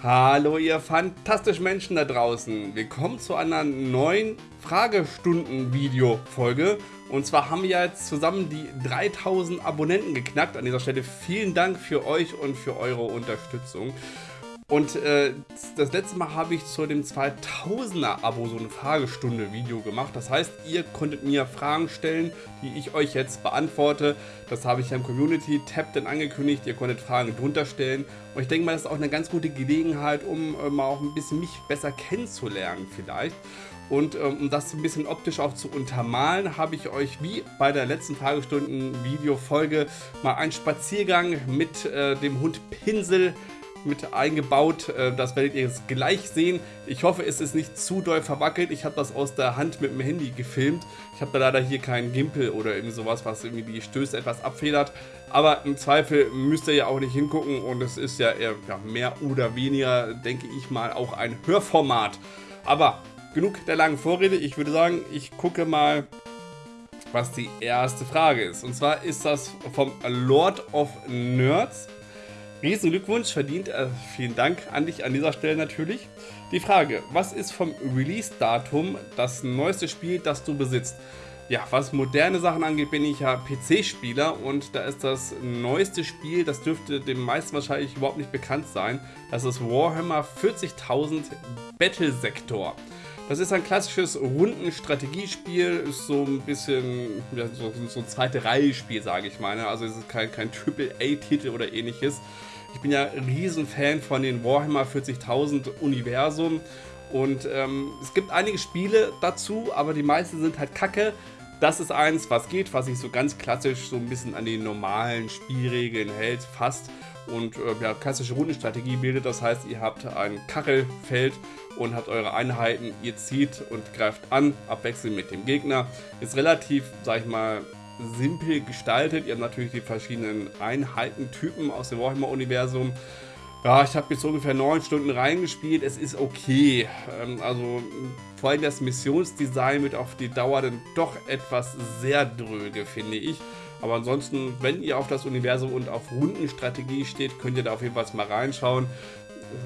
Hallo ihr fantastischen Menschen da draußen. Willkommen zu einer neuen Fragestunden-Video-Folge. Und zwar haben wir jetzt zusammen die 3000 Abonnenten geknackt. An dieser Stelle vielen Dank für euch und für eure Unterstützung. Und äh, das letzte Mal habe ich zu dem 2000er Abo so eine Fragestunde-Video gemacht. Das heißt, ihr konntet mir Fragen stellen, die ich euch jetzt beantworte. Das habe ich ja im Community-Tab dann angekündigt. Ihr konntet Fragen drunter stellen. Und ich denke mal, das ist auch eine ganz gute Gelegenheit, um äh, mal auch ein bisschen mich besser kennenzulernen vielleicht. Und ähm, um das ein bisschen optisch auch zu untermalen, habe ich euch wie bei der letzten Fragestunden-Video-Folge mal einen Spaziergang mit äh, dem Hund Pinsel mit eingebaut. Äh, das werdet ihr jetzt gleich sehen. Ich hoffe, es ist nicht zu doll verwackelt. Ich habe das aus der Hand mit dem Handy gefilmt. Ich habe da leider hier keinen Gimpel oder irgendwie sowas, was irgendwie die Stöße etwas abfedert. Aber im Zweifel müsst ihr ja auch nicht hingucken und es ist ja eher ja, mehr oder weniger, denke ich mal, auch ein Hörformat. Aber genug der langen Vorrede. Ich würde sagen, ich gucke mal, was die erste Frage ist. Und zwar ist das vom Lord of Nerds. Riesen Glückwunsch, verdient. Äh, vielen Dank an dich an dieser Stelle natürlich. Die Frage, was ist vom Release-Datum das neueste Spiel, das du besitzt? Ja, was moderne Sachen angeht, bin ich ja PC-Spieler und da ist das neueste Spiel, das dürfte dem meisten wahrscheinlich überhaupt nicht bekannt sein. Das ist Warhammer 40.000 Battle Sector. Das ist ein klassisches Rundenstrategiespiel, ist so ein bisschen ja, so, so ein zweite Reihe-Spiel, sage ich mal. Also es ist kein, kein Triple-A-Titel oder ähnliches. Ich bin ja riesen Fan von den Warhammer 40.000 Universum und ähm, es gibt einige Spiele dazu, aber die meisten sind halt kacke. Das ist eins, was geht, was sich so ganz klassisch so ein bisschen an die normalen Spielregeln hält, fast und äh, ja, klassische Rundenstrategie bildet. Das heißt, ihr habt ein Kachelfeld und habt eure Einheiten, ihr zieht und greift an, abwechselnd mit dem Gegner. Ist relativ, sag ich mal, simpel gestaltet. Ihr habt natürlich die verschiedenen Einheitentypen aus dem Warhammer-Universum. Ja, ich habe jetzt ungefähr neun Stunden reingespielt. Es ist okay. Ähm, also vor allem das Missionsdesign wird auf die Dauer dann doch etwas sehr dröge, finde ich. Aber ansonsten, wenn ihr auf das Universum und auf Rundenstrategie steht, könnt ihr da auf jeden Fall mal reinschauen.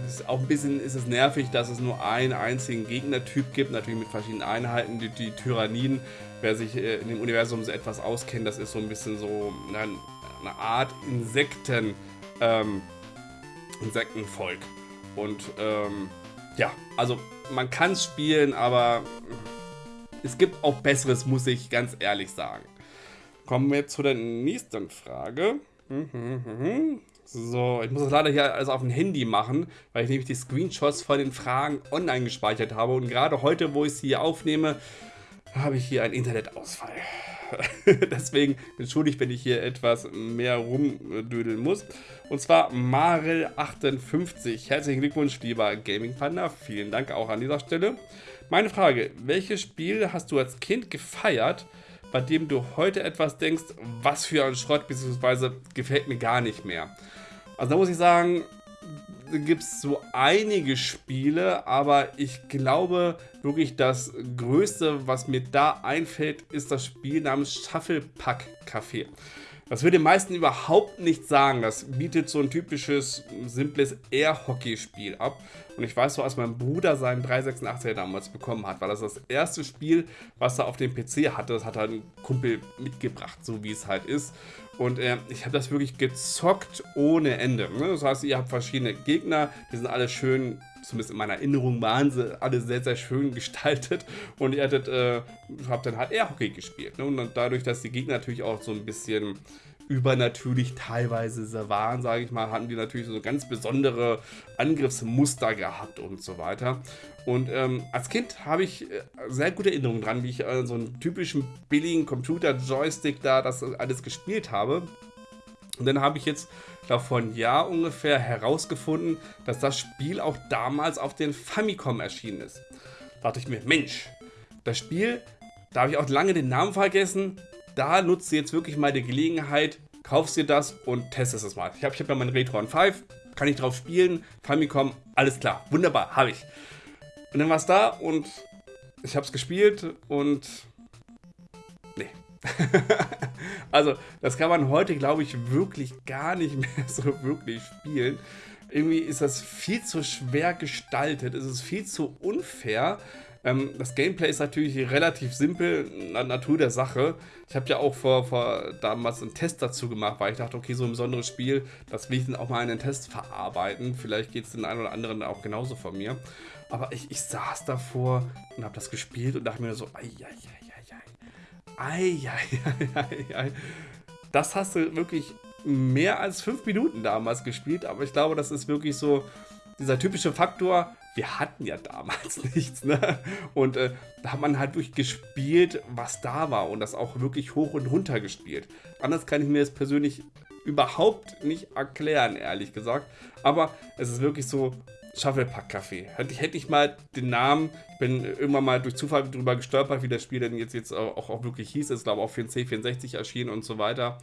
Ist auch ein bisschen ist es nervig, dass es nur einen einzigen Gegnertyp gibt, natürlich mit verschiedenen Einheiten, die, die Tyranniden. Wer sich äh, in dem Universum so etwas auskennt, das ist so ein bisschen so eine, eine Art Insekten, ähm, Insektenvolk. Und ähm, ja, also man kann es spielen, aber es gibt auch Besseres, muss ich ganz ehrlich sagen. Kommen wir zu der nächsten Frage. So, ich muss das leider hier alles auf dem Handy machen, weil ich nämlich die Screenshots von den Fragen online gespeichert habe. Und gerade heute, wo ich sie hier aufnehme, habe ich hier einen Internetausfall. Deswegen entschuldigt, wenn ich hier etwas mehr rumdödeln muss. Und zwar Marel58. Herzlichen Glückwunsch, lieber Gaming Panda. Vielen Dank auch an dieser Stelle. Meine Frage, welches Spiel hast du als Kind gefeiert, bei dem du heute etwas denkst, was für ein Schrott, beziehungsweise gefällt mir gar nicht mehr. Also da muss ich sagen, gibt es so einige Spiele, aber ich glaube wirklich das Größte, was mir da einfällt, ist das Spiel namens Shufflepack Café. Das würde den meisten überhaupt nicht sagen. Das bietet so ein typisches, simples Air-Hockey-Spiel ab. Und ich weiß so, als mein Bruder seinen 386er damals bekommen hat, war das das erste Spiel, was er auf dem PC hatte. Das hat er ein Kumpel mitgebracht, so wie es halt ist. Und äh, ich habe das wirklich gezockt ohne Ende. Ne? Das heißt, ihr habt verschiedene Gegner, die sind alle schön zumindest in meiner Erinnerung waren sie alle sehr, sehr schön gestaltet und ihr hattet, äh, habt dann halt Air-Hockey gespielt. Ne? Und dann dadurch, dass die Gegner natürlich auch so ein bisschen übernatürlich teilweise waren, sage ich mal, hatten die natürlich so ganz besondere Angriffsmuster gehabt und so weiter. Und ähm, als Kind habe ich äh, sehr gute Erinnerungen dran, wie ich äh, so einen typischen billigen Computer-Joystick da das alles gespielt habe. Und dann habe ich jetzt, glaube vor einem Jahr ungefähr herausgefunden, dass das Spiel auch damals auf den Famicom erschienen ist. Da dachte ich mir, Mensch, das Spiel, da habe ich auch lange den Namen vergessen, da nutzt du jetzt wirklich mal die Gelegenheit, kaufst dir das und testest es mal. Ich habe ich hab ja mein Retron 5, kann ich drauf spielen, Famicom, alles klar, wunderbar, habe ich. Und dann war es da und ich habe es gespielt und nee. also das kann man heute, glaube ich, wirklich gar nicht mehr so wirklich spielen. irgendwie ist das viel zu schwer gestaltet, es ist viel zu unfair. Ähm, das Gameplay ist natürlich relativ simpel, Natur der Sache. Ich habe ja auch vor, vor damals einen Test dazu gemacht, weil ich dachte, okay, so ein besonderes Spiel, das will ich dann auch mal in den Test verarbeiten. Vielleicht geht es den einen oder anderen auch genauso von mir. Aber ich, ich saß davor und habe das gespielt und dachte mir so, ei, ei, ei, ei, ei, ei, ei, ei. Das hast du wirklich mehr als fünf Minuten damals gespielt, aber ich glaube, das ist wirklich so dieser typische Faktor, wir hatten ja damals nichts, ne? Und äh, da hat man halt wirklich gespielt, was da war und das auch wirklich hoch und runter gespielt. Anders kann ich mir das persönlich überhaupt nicht erklären, ehrlich gesagt. Aber es ist wirklich so, Shufflepack Café. Hätte ich, hätte ich mal den Namen, ich bin irgendwann mal durch Zufall drüber gestolpert, wie das Spiel denn jetzt, jetzt auch, auch wirklich hieß. Es ist, glaube ich, auch für den C64 erschienen und so weiter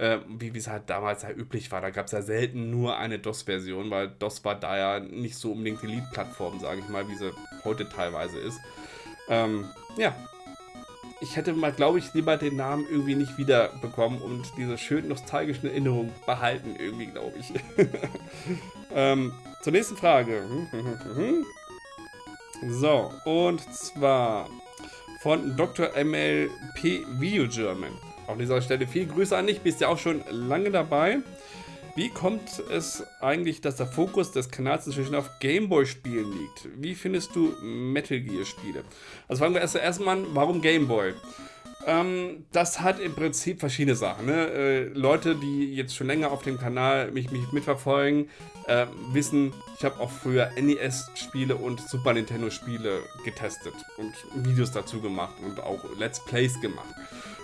äh, wie es halt damals ja üblich war. Da gab es ja selten nur eine DOS-Version, weil DOS war da ja nicht so unbedingt die Lead-Plattform, sage ich mal, wie sie heute teilweise ist. Ähm, ja, ich hätte mal, glaube ich, lieber den Namen irgendwie nicht wiederbekommen und diese schön nostalgischen Erinnerungen behalten, irgendwie, glaube ich. ähm, zur nächsten Frage. so, und zwar von Dr. MLP Video German. An dieser Stelle viel Grüße an dich, bist ja auch schon lange dabei. Wie kommt es eigentlich, dass der Fokus des Kanals inzwischen auf Gameboy-Spielen liegt? Wie findest du Metal Gear-Spiele? Also fangen wir erst erstmal an, warum Gameboy? Ähm, das hat im Prinzip verschiedene Sachen. Ne? Äh, Leute, die jetzt schon länger auf dem Kanal mich, mich mitverfolgen, äh, wissen, ich habe auch früher NES-Spiele und Super Nintendo-Spiele getestet und Videos dazu gemacht und auch Let's Plays gemacht.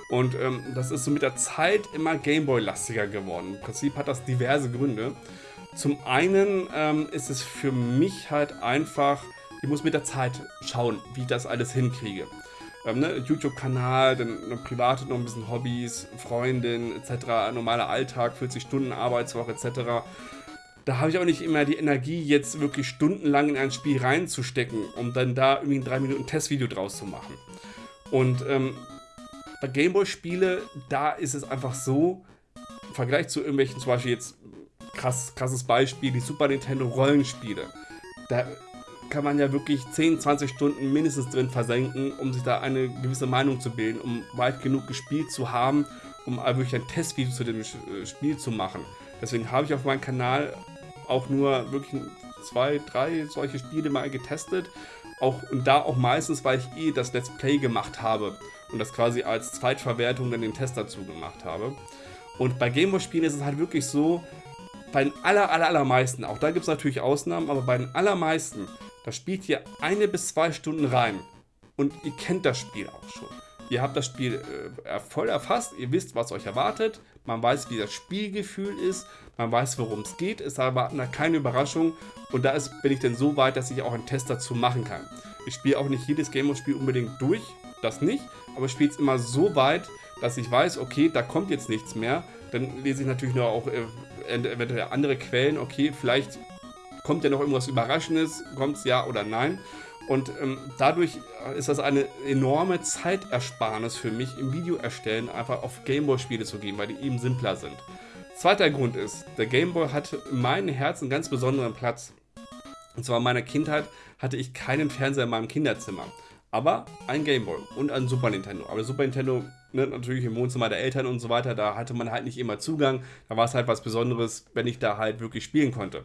Und ähm, das ist so mit der Zeit immer Gameboy-lastiger geworden. Im Prinzip hat das diverse Gründe. Zum einen ähm, ist es für mich halt einfach, ich muss mit der Zeit schauen, wie ich das alles hinkriege. Ähm, ne? YouTube-Kanal, dann eine private noch ein bisschen Hobbys, Freundin etc., normaler Alltag, 40 Stunden Arbeitswoche etc. Da habe ich auch nicht immer die Energie, jetzt wirklich stundenlang in ein Spiel reinzustecken, um dann da irgendwie ein 3 Minuten Testvideo draus zu machen. Und ähm, bei Gameboy-Spiele, da ist es einfach so, im Vergleich zu irgendwelchen, zum Beispiel jetzt krass, krasses Beispiel, die Super Nintendo Rollenspiele. Da kann man ja wirklich 10, 20 Stunden mindestens drin versenken, um sich da eine gewisse Meinung zu bilden, um weit genug gespielt zu haben, um wirklich ein Testvideo zu dem äh, Spiel zu machen. Deswegen habe ich auf meinem Kanal auch nur wirklich zwei, drei solche Spiele mal getestet. Auch, und da auch meistens, weil ich eh das Let's Play gemacht habe und das quasi als Zweitverwertung dann den Test dazu gemacht habe. Und bei Gameboy-Spielen ist es halt wirklich so, bei den aller, aller, allermeisten, auch da gibt es natürlich Ausnahmen, aber bei den allermeisten, da spielt ihr eine bis zwei Stunden rein. Und ihr kennt das Spiel auch schon. Ihr habt das Spiel äh, voll erfasst, ihr wisst, was euch erwartet, man weiß, wie das Spielgefühl ist, man weiß, worum es geht, es erwarten da keine Überraschung. Und da ist, bin ich dann so weit, dass ich auch einen Test dazu machen kann. Ich spiele auch nicht jedes Gameboy-Spiel unbedingt durch, das nicht, aber spiele es immer so weit, dass ich weiß, okay, da kommt jetzt nichts mehr. Dann lese ich natürlich nur auch äh, eventuell andere Quellen, okay, vielleicht kommt ja noch irgendwas Überraschendes, kommt es ja oder nein. Und ähm, dadurch ist das eine enorme Zeitersparnis für mich im Video erstellen, einfach auf Gameboy-Spiele zu gehen, weil die eben simpler sind. Zweiter Grund ist, der Gameboy hat in meinem Herzen einen ganz besonderen Platz. Und zwar in meiner Kindheit hatte ich keinen Fernseher in meinem Kinderzimmer aber ein Gameboy und ein Super Nintendo. Aber Super Nintendo, ne, natürlich im Wohnzimmer der Eltern und so weiter, da hatte man halt nicht immer Zugang. Da war es halt was Besonderes, wenn ich da halt wirklich spielen konnte.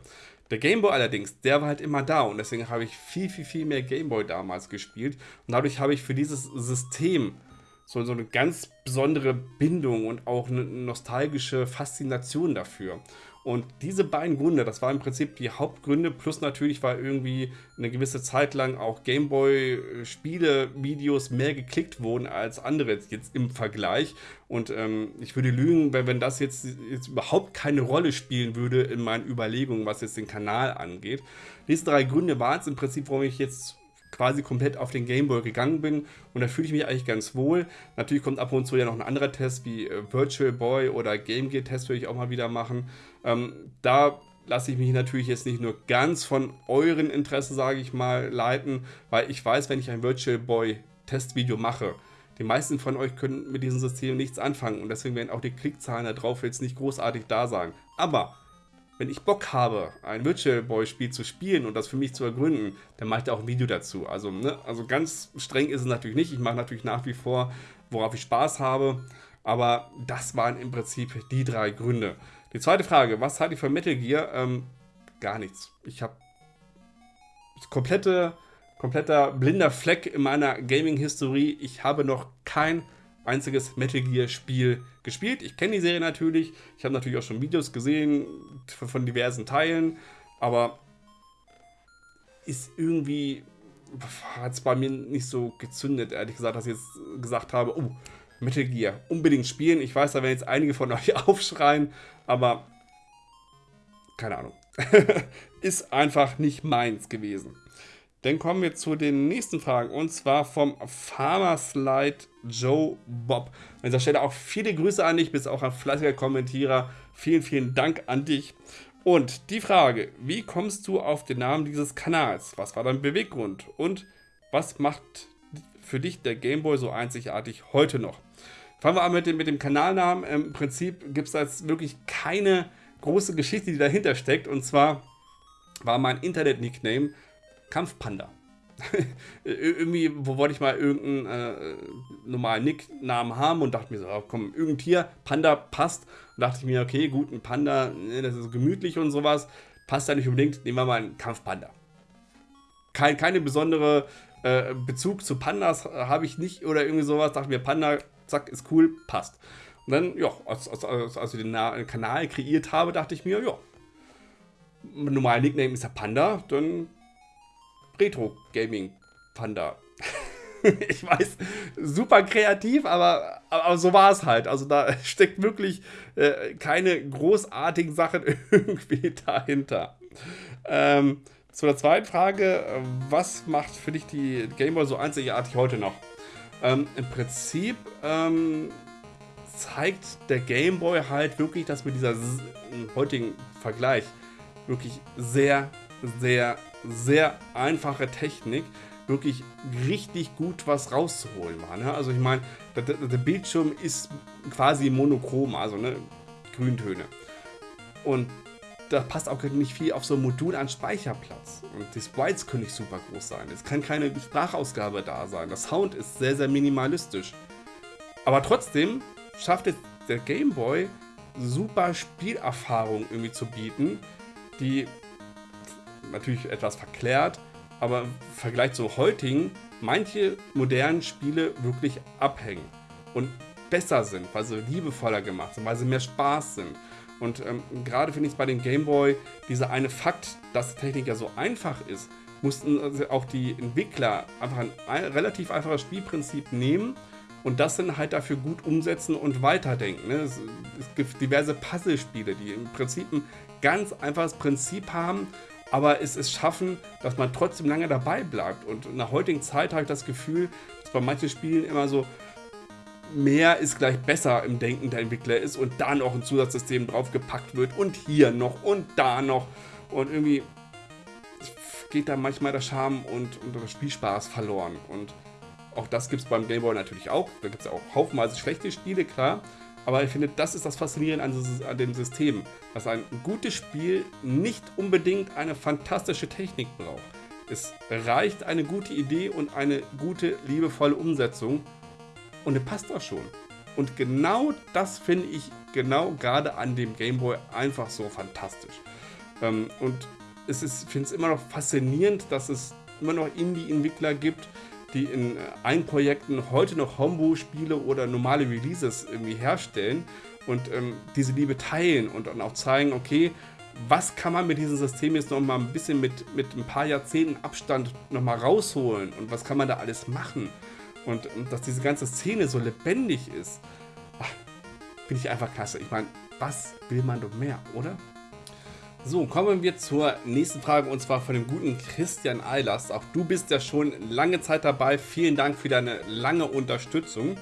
Der Gameboy allerdings, der war halt immer da und deswegen habe ich viel, viel, viel mehr Gameboy damals gespielt. Und dadurch habe ich für dieses System so, so eine ganz besondere Bindung und auch eine nostalgische Faszination dafür. Und diese beiden Gründe, das waren im Prinzip die Hauptgründe, plus natürlich, weil irgendwie eine gewisse Zeit lang auch Gameboy-Spiele-Videos mehr geklickt wurden als andere jetzt im Vergleich. Und ähm, ich würde lügen, wenn, wenn das jetzt, jetzt überhaupt keine Rolle spielen würde in meinen Überlegungen, was jetzt den Kanal angeht. Diese drei Gründe waren es im Prinzip, warum ich jetzt quasi komplett auf den Gameboy gegangen bin und da fühle ich mich eigentlich ganz wohl. Natürlich kommt ab und zu ja noch ein anderer Test wie äh, Virtual Boy oder Game Gear Test würde ich auch mal wieder machen. Ähm, da lasse ich mich natürlich jetzt nicht nur ganz von euren Interessen, sage ich mal, leiten, weil ich weiß, wenn ich ein Virtual Boy Testvideo mache, die meisten von euch können mit diesem System nichts anfangen und deswegen werden auch die Klickzahlen da drauf jetzt nicht großartig da sein. Aber wenn ich Bock habe, ein Virtual Boy Spiel zu spielen und das für mich zu ergründen, dann mache ich da auch ein Video dazu. Also, ne, also ganz streng ist es natürlich nicht. Ich mache natürlich nach wie vor, worauf ich Spaß habe. Aber das waren im Prinzip die drei Gründe. Die zweite Frage, was halte ich von Metal Gear? Ähm, gar nichts. Ich habe komplette, kompletter blinder Fleck in meiner Gaming-Historie. Ich habe noch kein einziges Metal Gear Spiel gespielt. Ich kenne die Serie natürlich. Ich habe natürlich auch schon Videos gesehen von diversen Teilen. Aber ist irgendwie hat es bei mir nicht so gezündet, ehrlich gesagt, dass ich jetzt gesagt habe, oh, Metal Gear, unbedingt spielen. Ich weiß, da werden jetzt einige von euch aufschreien, aber keine Ahnung. ist einfach nicht meins gewesen. Dann kommen wir zu den nächsten Fragen und zwar vom Farmer Slide Joe Bob. An dieser Stelle auch viele Grüße an dich, bist auch ein fleißiger Kommentierer. Vielen, vielen Dank an dich. Und die Frage, wie kommst du auf den Namen dieses Kanals? Was war dein Beweggrund? Und was macht für dich der Gameboy so einzigartig heute noch? Fangen wir an mit dem, mit dem Kanalnamen. Im Prinzip gibt es jetzt wirklich keine große Geschichte, die dahinter steckt. Und zwar war mein Internet-Nickname Kampfpanda. irgendwie, wo wollte ich mal irgendeinen äh, normalen Nicknamen haben und dachte mir so, oh, komm, irgendein Tier, Panda passt. Und dachte ich mir, okay, gut, ein Panda, ne, das ist gemütlich und sowas, passt da nicht unbedingt, nehmen wir mal einen Kampfpanda. Kein, keine besondere äh, Bezug zu Pandas habe ich nicht oder irgendwie sowas, dachte mir, Panda, zack, ist cool, passt. Und dann, ja, als, als, als, ich den Kanal kreiert habe, dachte ich mir, ja, normal Nickname ist ja Panda, dann Retro Gaming Panda. ich weiß, super kreativ, aber, aber so war es halt. Also da steckt wirklich äh, keine großartigen Sachen irgendwie dahinter. Ähm, zu der zweiten Frage, was macht für dich die Gameboy so einzigartig heute noch? Ähm, Im Prinzip ähm, zeigt der Gameboy halt wirklich, dass mit dieser heutigen Vergleich wirklich sehr, sehr, sehr einfache Technik wirklich richtig gut was rauszuholen war. Ne? Also ich meine, der, der, Bildschirm ist quasi monochrom, also ne, Grüntöne. Und da passt auch nicht viel auf so ein Modul an Speicherplatz. Und die Sprites können nicht super groß sein. Es kann keine Sprachausgabe da sein. Der Sound ist sehr, sehr minimalistisch. Aber trotzdem schafft es der Game Boy super Spielerfahrung irgendwie zu bieten, die natürlich etwas verklärt, aber im Vergleich zu heutigen manche modernen Spiele wirklich abhängen und besser sind, weil sie liebevoller gemacht sind, weil sie mehr Spaß sind. Und ähm, gerade finde ich es bei dem Game Boy, dieser eine Fakt, dass die Technik ja so einfach ist, mussten also auch die Entwickler einfach ein relativ einfaches Spielprinzip nehmen und das dann halt dafür gut umsetzen und weiterdenken. Ne? Es, es, gibt diverse Puzzlespiele, die im Prinzip ein ganz einfaches Prinzip haben, aber es, es schaffen, dass man trotzdem lange dabei bleibt. Und in der heutigen Zeit habe ich das Gefühl, dass bei manchen Spielen immer so mehr ist gleich besser im Denken der Entwickler ist und da noch ein Zusatzsystem draufgepackt wird und hier noch und da noch und irgendwie geht da manchmal der Charme und, und der Spielspaß verloren und auch das gibt es beim Game Boy natürlich auch. Da gibt es auch haufenweise schlechte Spiele, klar. Aber ich finde, das ist das Faszinierende an, an dem System, dass ein gutes Spiel nicht unbedingt eine fantastische Technik braucht. Es reicht eine gute Idee und eine gute, liebevolle Umsetzung und es passt auch schon. Und genau das finde ich genau gerade an dem Game Boy einfach so fantastisch. Ähm, und es ist, finde es immer noch faszinierend, dass es immer noch Indie-Entwickler gibt, die in Eigenprojekten heute noch Homebrew-Spiele oder normale Releases irgendwie herstellen und ähm, diese Liebe teilen und dann auch zeigen, okay, was kann man mit diesem System jetzt noch mal ein bisschen mit, mit ein paar Jahrzehnten Abstand noch mal rausholen und was kann man da alles machen und, und dass diese ganze Szene so lebendig ist, finde ich einfach klasse. Ich meine, was will man doch mehr, oder? So, kommen wir zur nächsten Frage und zwar von dem guten Christian Eilers. Auch du bist ja schon lange Zeit dabei. Vielen Dank für deine lange Unterstützung.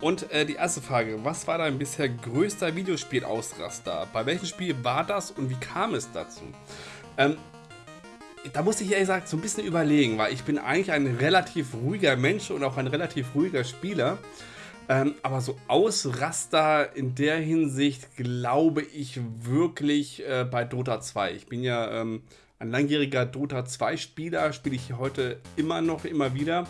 Und äh, die erste Frage, was war dein bisher größter Videospielausraster? Bei welchem Spiel war das und wie kam es dazu? Ähm, da muss ich ehrlich gesagt so ein bisschen überlegen, weil ich bin eigentlich ein relativ ruhiger Mensch und auch ein relativ ruhiger Spieler. Ähm, aber so Ausraster in der Hinsicht glaube ich wirklich äh, bei Dota 2. Ich bin ja ähm, ein langjähriger Dota 2 Spieler, spiele ich heute immer noch, immer wieder.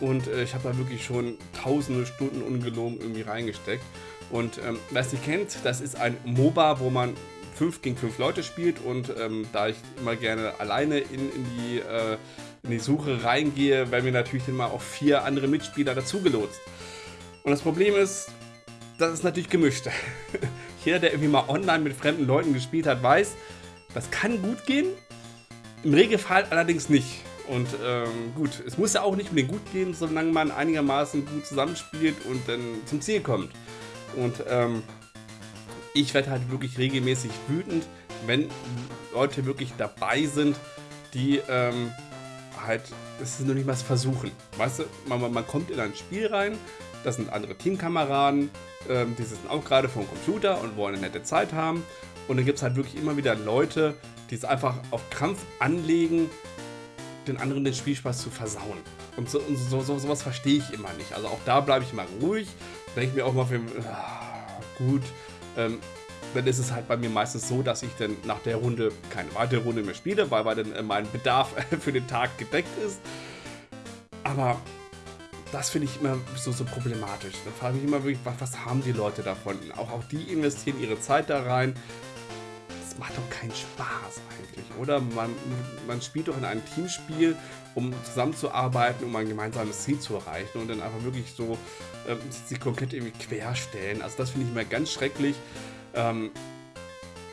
Und äh, ich habe da wirklich schon tausende Stunden ungelogen irgendwie reingesteckt. Und ähm, wer es nicht kennt, das ist ein MOBA, wo man 5 gegen 5 Leute spielt. Und ähm, da ich immer gerne alleine in, in die, äh, in die Suche reingehe, werden mir natürlich mal auch vier andere Mitspieler dazugelotst. Und das Problem ist, das ist natürlich gemischt. Jeder, der irgendwie mal online mit fremden Leuten gespielt hat, weiß, das kann gut gehen. Im Regelfall allerdings nicht. Und ähm, gut, es muss ja auch nicht unbedingt gut gehen, solange man einigermaßen gut zusammenspielt und dann zum Ziel kommt. Und ähm, ich werde halt wirklich regelmäßig wütend, wenn Leute wirklich dabei sind, die ähm, halt, es nur nicht was versuchen. Weißt du, man, man kommt in ein Spiel rein, das sind andere Teamkameraden, ähm, die sitzen auch gerade vor dem Computer und wollen eine nette Zeit haben. Und dann gibt es halt wirklich immer wieder Leute, die es einfach auf Krampf anlegen, den anderen den Spielspaß zu versauen. Und so, und so, so sowas verstehe ich immer nicht. Also auch da bleibe ich mal ruhig. Denke mir auch mal, für, ah, gut, ähm, dann ist es halt bei mir meistens so, dass ich dann nach der Runde keine weitere Runde mehr spiele, weil, weil dann äh, mein Bedarf für den Tag gedeckt ist. Aber das finde ich immer so, so problematisch. Da frage ich mich immer wirklich, was, was haben die Leute davon? Auch, auch die investieren ihre Zeit da rein. Das macht doch keinen Spaß eigentlich, oder? Man, man spielt doch in einem Teamspiel, um zusammenzuarbeiten, um ein gemeinsames Ziel zu erreichen und dann einfach wirklich so ähm, sich komplett irgendwie querstellen. Also das finde ich immer ganz schrecklich. Ähm,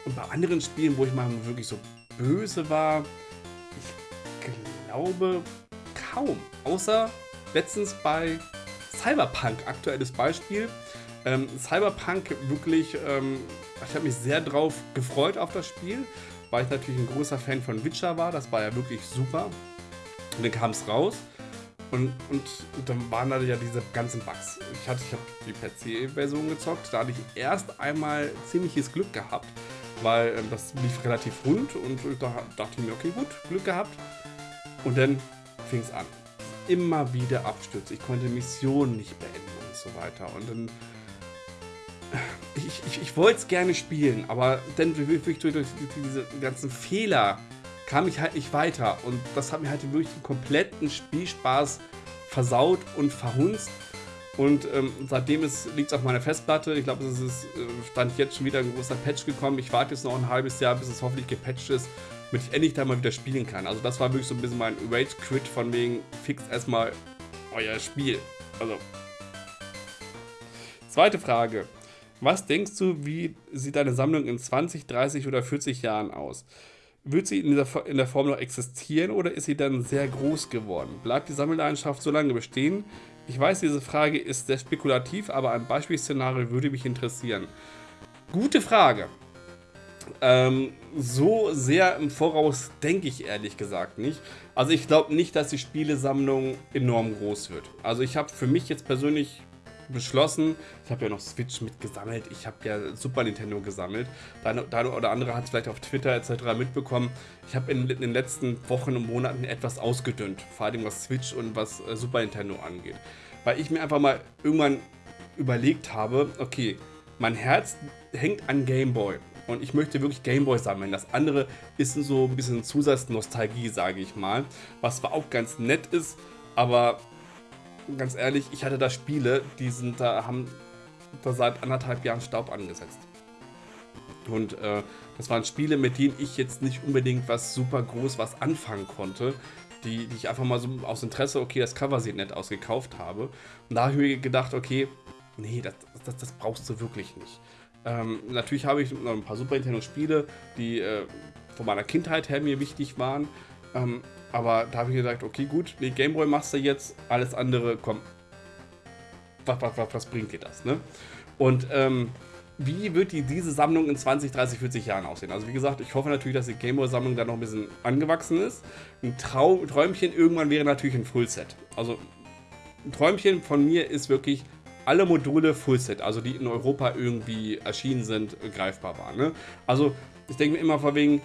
und bei anderen Spielen, wo ich mal wirklich so böse war, ich glaube kaum. Außer letztens bei Cyberpunk, aktuelles Beispiel. Ähm, Cyberpunk wirklich, ähm, ich habe mich sehr drauf gefreut auf das Spiel, weil ich natürlich ein großer Fan von Witcher war. Das war ja wirklich super. Und dann kam es raus. Und, und, und, dann waren da ja diese ganzen Bugs. Ich hatte, ich habe die PC-Version gezockt, da hatte ich erst einmal ziemliches Glück gehabt, weil äh, das lief relativ rund und da dachte ich mir, okay, gut, Glück gehabt. Und dann fing es an immer wieder Abstürze. Ich konnte Missionen nicht beenden und so weiter. Und dann. Ich, ich, ich wollte es gerne spielen, aber dann durch, durch, durch diese ganzen Fehler kam ich halt nicht weiter. Und das hat mir halt wirklich den kompletten Spielspaß versaut und verhunzt. Und ähm, seitdem liegt es auf meiner Festplatte. Ich glaube, es ist äh, stand jetzt schon wieder ein großer Patch gekommen. Ich warte jetzt noch ein halbes Jahr, bis es hoffentlich gepatcht ist damit ich endlich da mal wieder spielen kann. Also das war wirklich so ein bisschen mein Rage-Quit von wegen, fix erstmal euer Spiel. Also. Zweite Frage. Was denkst du, wie sieht deine Sammlung in 20, 30 oder 40 Jahren aus? Wird sie in, dieser, in der Form noch existieren oder ist sie dann sehr groß geworden? Bleibt die Sammelleidenschaft so lange bestehen? Ich weiß, diese Frage ist sehr spekulativ, aber ein Beispielszenario würde mich interessieren. Gute Frage. Ähm, so sehr im Voraus denke ich ehrlich gesagt nicht. Also ich glaube nicht, dass die Spielesammlung enorm groß wird. Also ich habe für mich jetzt persönlich beschlossen, ich habe ja noch Switch mitgesammelt, ich habe ja Super Nintendo gesammelt. Deine oder andere hat es vielleicht auf Twitter etc. mitbekommen. Ich habe in, in, den letzten Wochen und Monaten etwas ausgedünnt, vor allem was Switch und was äh, Super Nintendo angeht. Weil ich mir einfach mal irgendwann überlegt habe, okay, mein Herz hängt an Game Boy. Und ich möchte wirklich Gameboy sammeln. Das andere ist so ein bisschen Zusatznostalgie, sage ich mal. Was zwar auch ganz nett ist, aber ganz ehrlich, ich hatte da Spiele, die sind da, haben da seit anderthalb Jahren Staub angesetzt. Und äh, das waren Spiele, mit denen ich jetzt nicht unbedingt was super groß was anfangen konnte. Die, die ich einfach mal so aus Interesse, okay, das Cover sieht nett aus, gekauft habe. Und da habe ich mir gedacht, okay, nee, das, das, das brauchst du wirklich nicht. Ähm, natürlich habe ich noch ein paar Super Nintendo-Spiele, die äh, von meiner Kindheit her mir wichtig waren. Ähm, aber da habe ich gesagt, okay, gut, nee, Gameboy machst du jetzt, alles andere, komm. Was, was, was, was bringt dir das, ne? Und ähm, wie wird die, diese Sammlung in 20, 30, 40 Jahren aussehen? Also wie gesagt, ich hoffe natürlich, dass die Gameboy-Sammlung da noch ein bisschen angewachsen ist. Ein Trau Träumchen irgendwann wäre natürlich ein Fullset. Also ein Träumchen von mir ist wirklich alle Module Fullset, also die in Europa irgendwie erschienen sind, greifbar waren. Ne? Also ich denke mir immer vor wegen,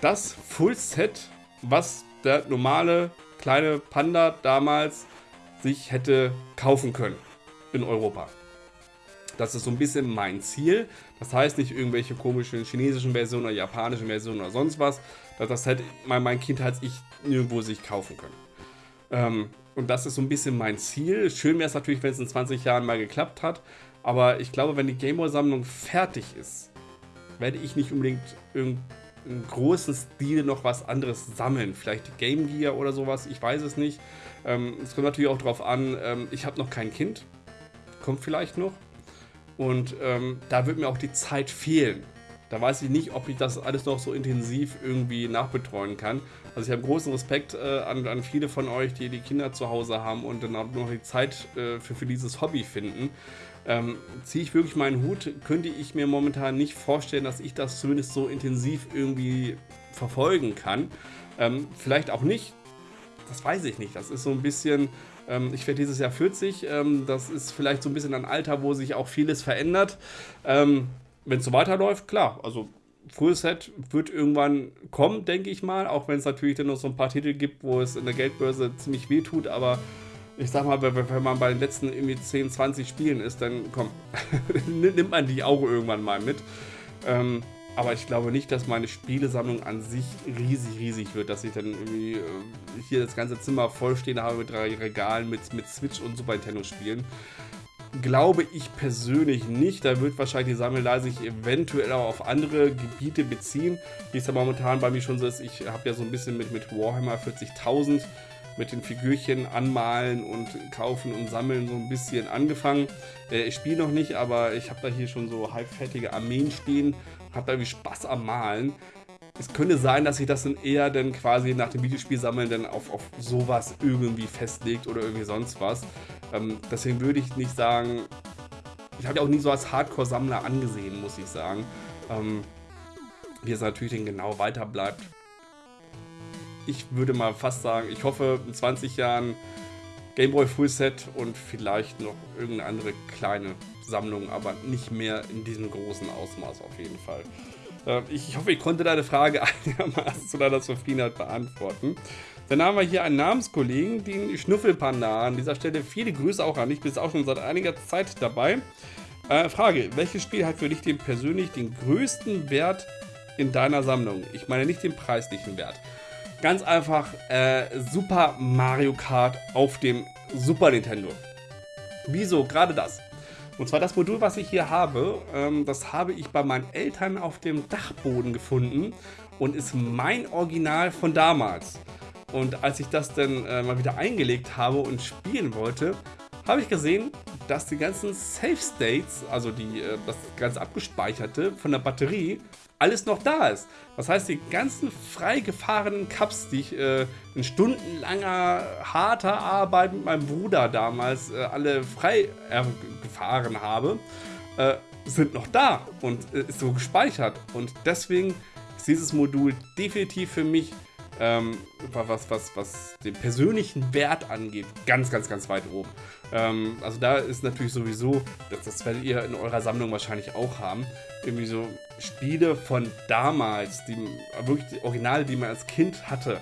das Fullset, was der normale kleine Panda damals sich hätte kaufen können. in Europa. Das ist so ein bisschen mein Ziel. Das heißt nicht irgendwelche komischen chinesischen Versionen oder japanischen Versionen oder sonst was. Das hätte mein, mein Kind als ich nirgendwo sich kaufen können. Ähm, und das ist so ein bisschen mein Ziel. Schön wäre es natürlich, wenn es in 20 Jahren mal geklappt hat. Aber ich glaube, wenn die Gameboy-Sammlung fertig ist, werde ich nicht unbedingt im großen Stil noch was anderes sammeln. Vielleicht Game Gear oder sowas, ich weiß es nicht. Ähm, es kommt natürlich auch darauf an, ähm, ich habe noch kein Kind. Kommt vielleicht noch. Und ähm, da wird mir auch die Zeit fehlen. Da weiß ich nicht, ob ich das alles noch so intensiv irgendwie nachbetreuen kann. Also ich habe großen Respekt äh, an, an, viele von euch, die die Kinder zu Hause haben und dann auch noch die Zeit äh, für, für dieses Hobby finden. Ähm, ziehe ich wirklich meinen Hut, könnte ich mir momentan nicht vorstellen, dass ich das zumindest so intensiv irgendwie verfolgen kann. Ähm, vielleicht auch nicht, das weiß ich nicht. Das ist so ein bisschen, ähm, ich werde dieses Jahr 40, ähm, das ist vielleicht so ein bisschen ein Alter, wo sich auch vieles verändert. Ähm, Wenn es so weiterläuft, klar, also Full Set wird irgendwann kommen, denke ich mal, auch wenn es natürlich dann noch so ein paar Titel gibt, wo es in der Geldbörse ziemlich weh tut, aber ich sag mal, wenn man bei den letzten irgendwie 10, 20 Spielen ist, dann komm, nimmt man die auch irgendwann mal mit. Ähm, aber ich glaube nicht, dass meine Spielesammlung an sich riesig, riesig wird, dass ich dann irgendwie äh, hier das ganze Zimmer vollstehen habe mit drei Regalen mit, mit Switch und Super Nintendo Spielen. Glaube ich persönlich nicht. Da wird wahrscheinlich die Sammelei sich eventuell auch auf andere Gebiete beziehen. Wie es ja momentan bei mir schon so ist, ich habe ja so ein bisschen mit, mit Warhammer 40.000 mit den Figürchen anmalen und kaufen und sammeln so ein bisschen angefangen. Äh, ich spiele noch nicht, aber ich habe da hier schon so halbfertige Armeen stehen, habe da irgendwie Spaß am Malen. Es könnte sein, dass sich das dann eher dann quasi nach dem Videospiel sammeln dann auf, auf sowas irgendwie festlegt oder irgendwie sonst was. Ähm, deswegen würde ich nicht sagen, ich habe ja auch nie so als Hardcore-Sammler angesehen, muss ich sagen. Ähm, wie es natürlich dann genau weiter bleibt, ich würde mal fast sagen, ich hoffe in 20 Jahren Gameboy Full Set und vielleicht noch irgendeine andere kleine Sammlung, aber nicht mehr in diesem großen Ausmaß auf jeden Fall. Äh, ich hoffe, ich konnte deine Frage einigermaßen zu deiner Zufriedenheit beantworten. Dann haben wir hier einen Namenskollegen, den Schnuffelpanda. An dieser Stelle viele Grüße auch an dich, bist auch schon seit einiger Zeit dabei. Äh, Frage, welches Spiel hat für dich den persönlich den größten Wert in deiner Sammlung? Ich meine nicht den preislichen Wert. Ganz einfach äh, Super Mario Kart auf dem Super Nintendo. Wieso? Gerade das. Und zwar das Modul, was ich hier habe, ähm, das habe ich bei meinen Eltern auf dem Dachboden gefunden und ist mein Original von damals. Und als ich das dann äh, mal wieder eingelegt habe und spielen wollte, habe ich gesehen, dass die ganzen Save States, also die, äh, das ganz abgespeicherte von der Batterie, alles noch da ist. Das heißt, die ganzen frei gefahrenen Cups, die ich äh, in stundenlanger harter Arbeit mit meinem Bruder damals äh, alle frei äh, gefahren habe, äh, sind noch da und äh, ist so gespeichert. Und deswegen ist dieses Modul definitiv für mich ähm, was, was, was den persönlichen Wert angeht, ganz, ganz, ganz weit oben. Ähm, also da ist natürlich sowieso, das, das werdet ihr in eurer Sammlung wahrscheinlich auch haben, irgendwie so Spiele von damals, die wirklich die Originale, die man als Kind hatte,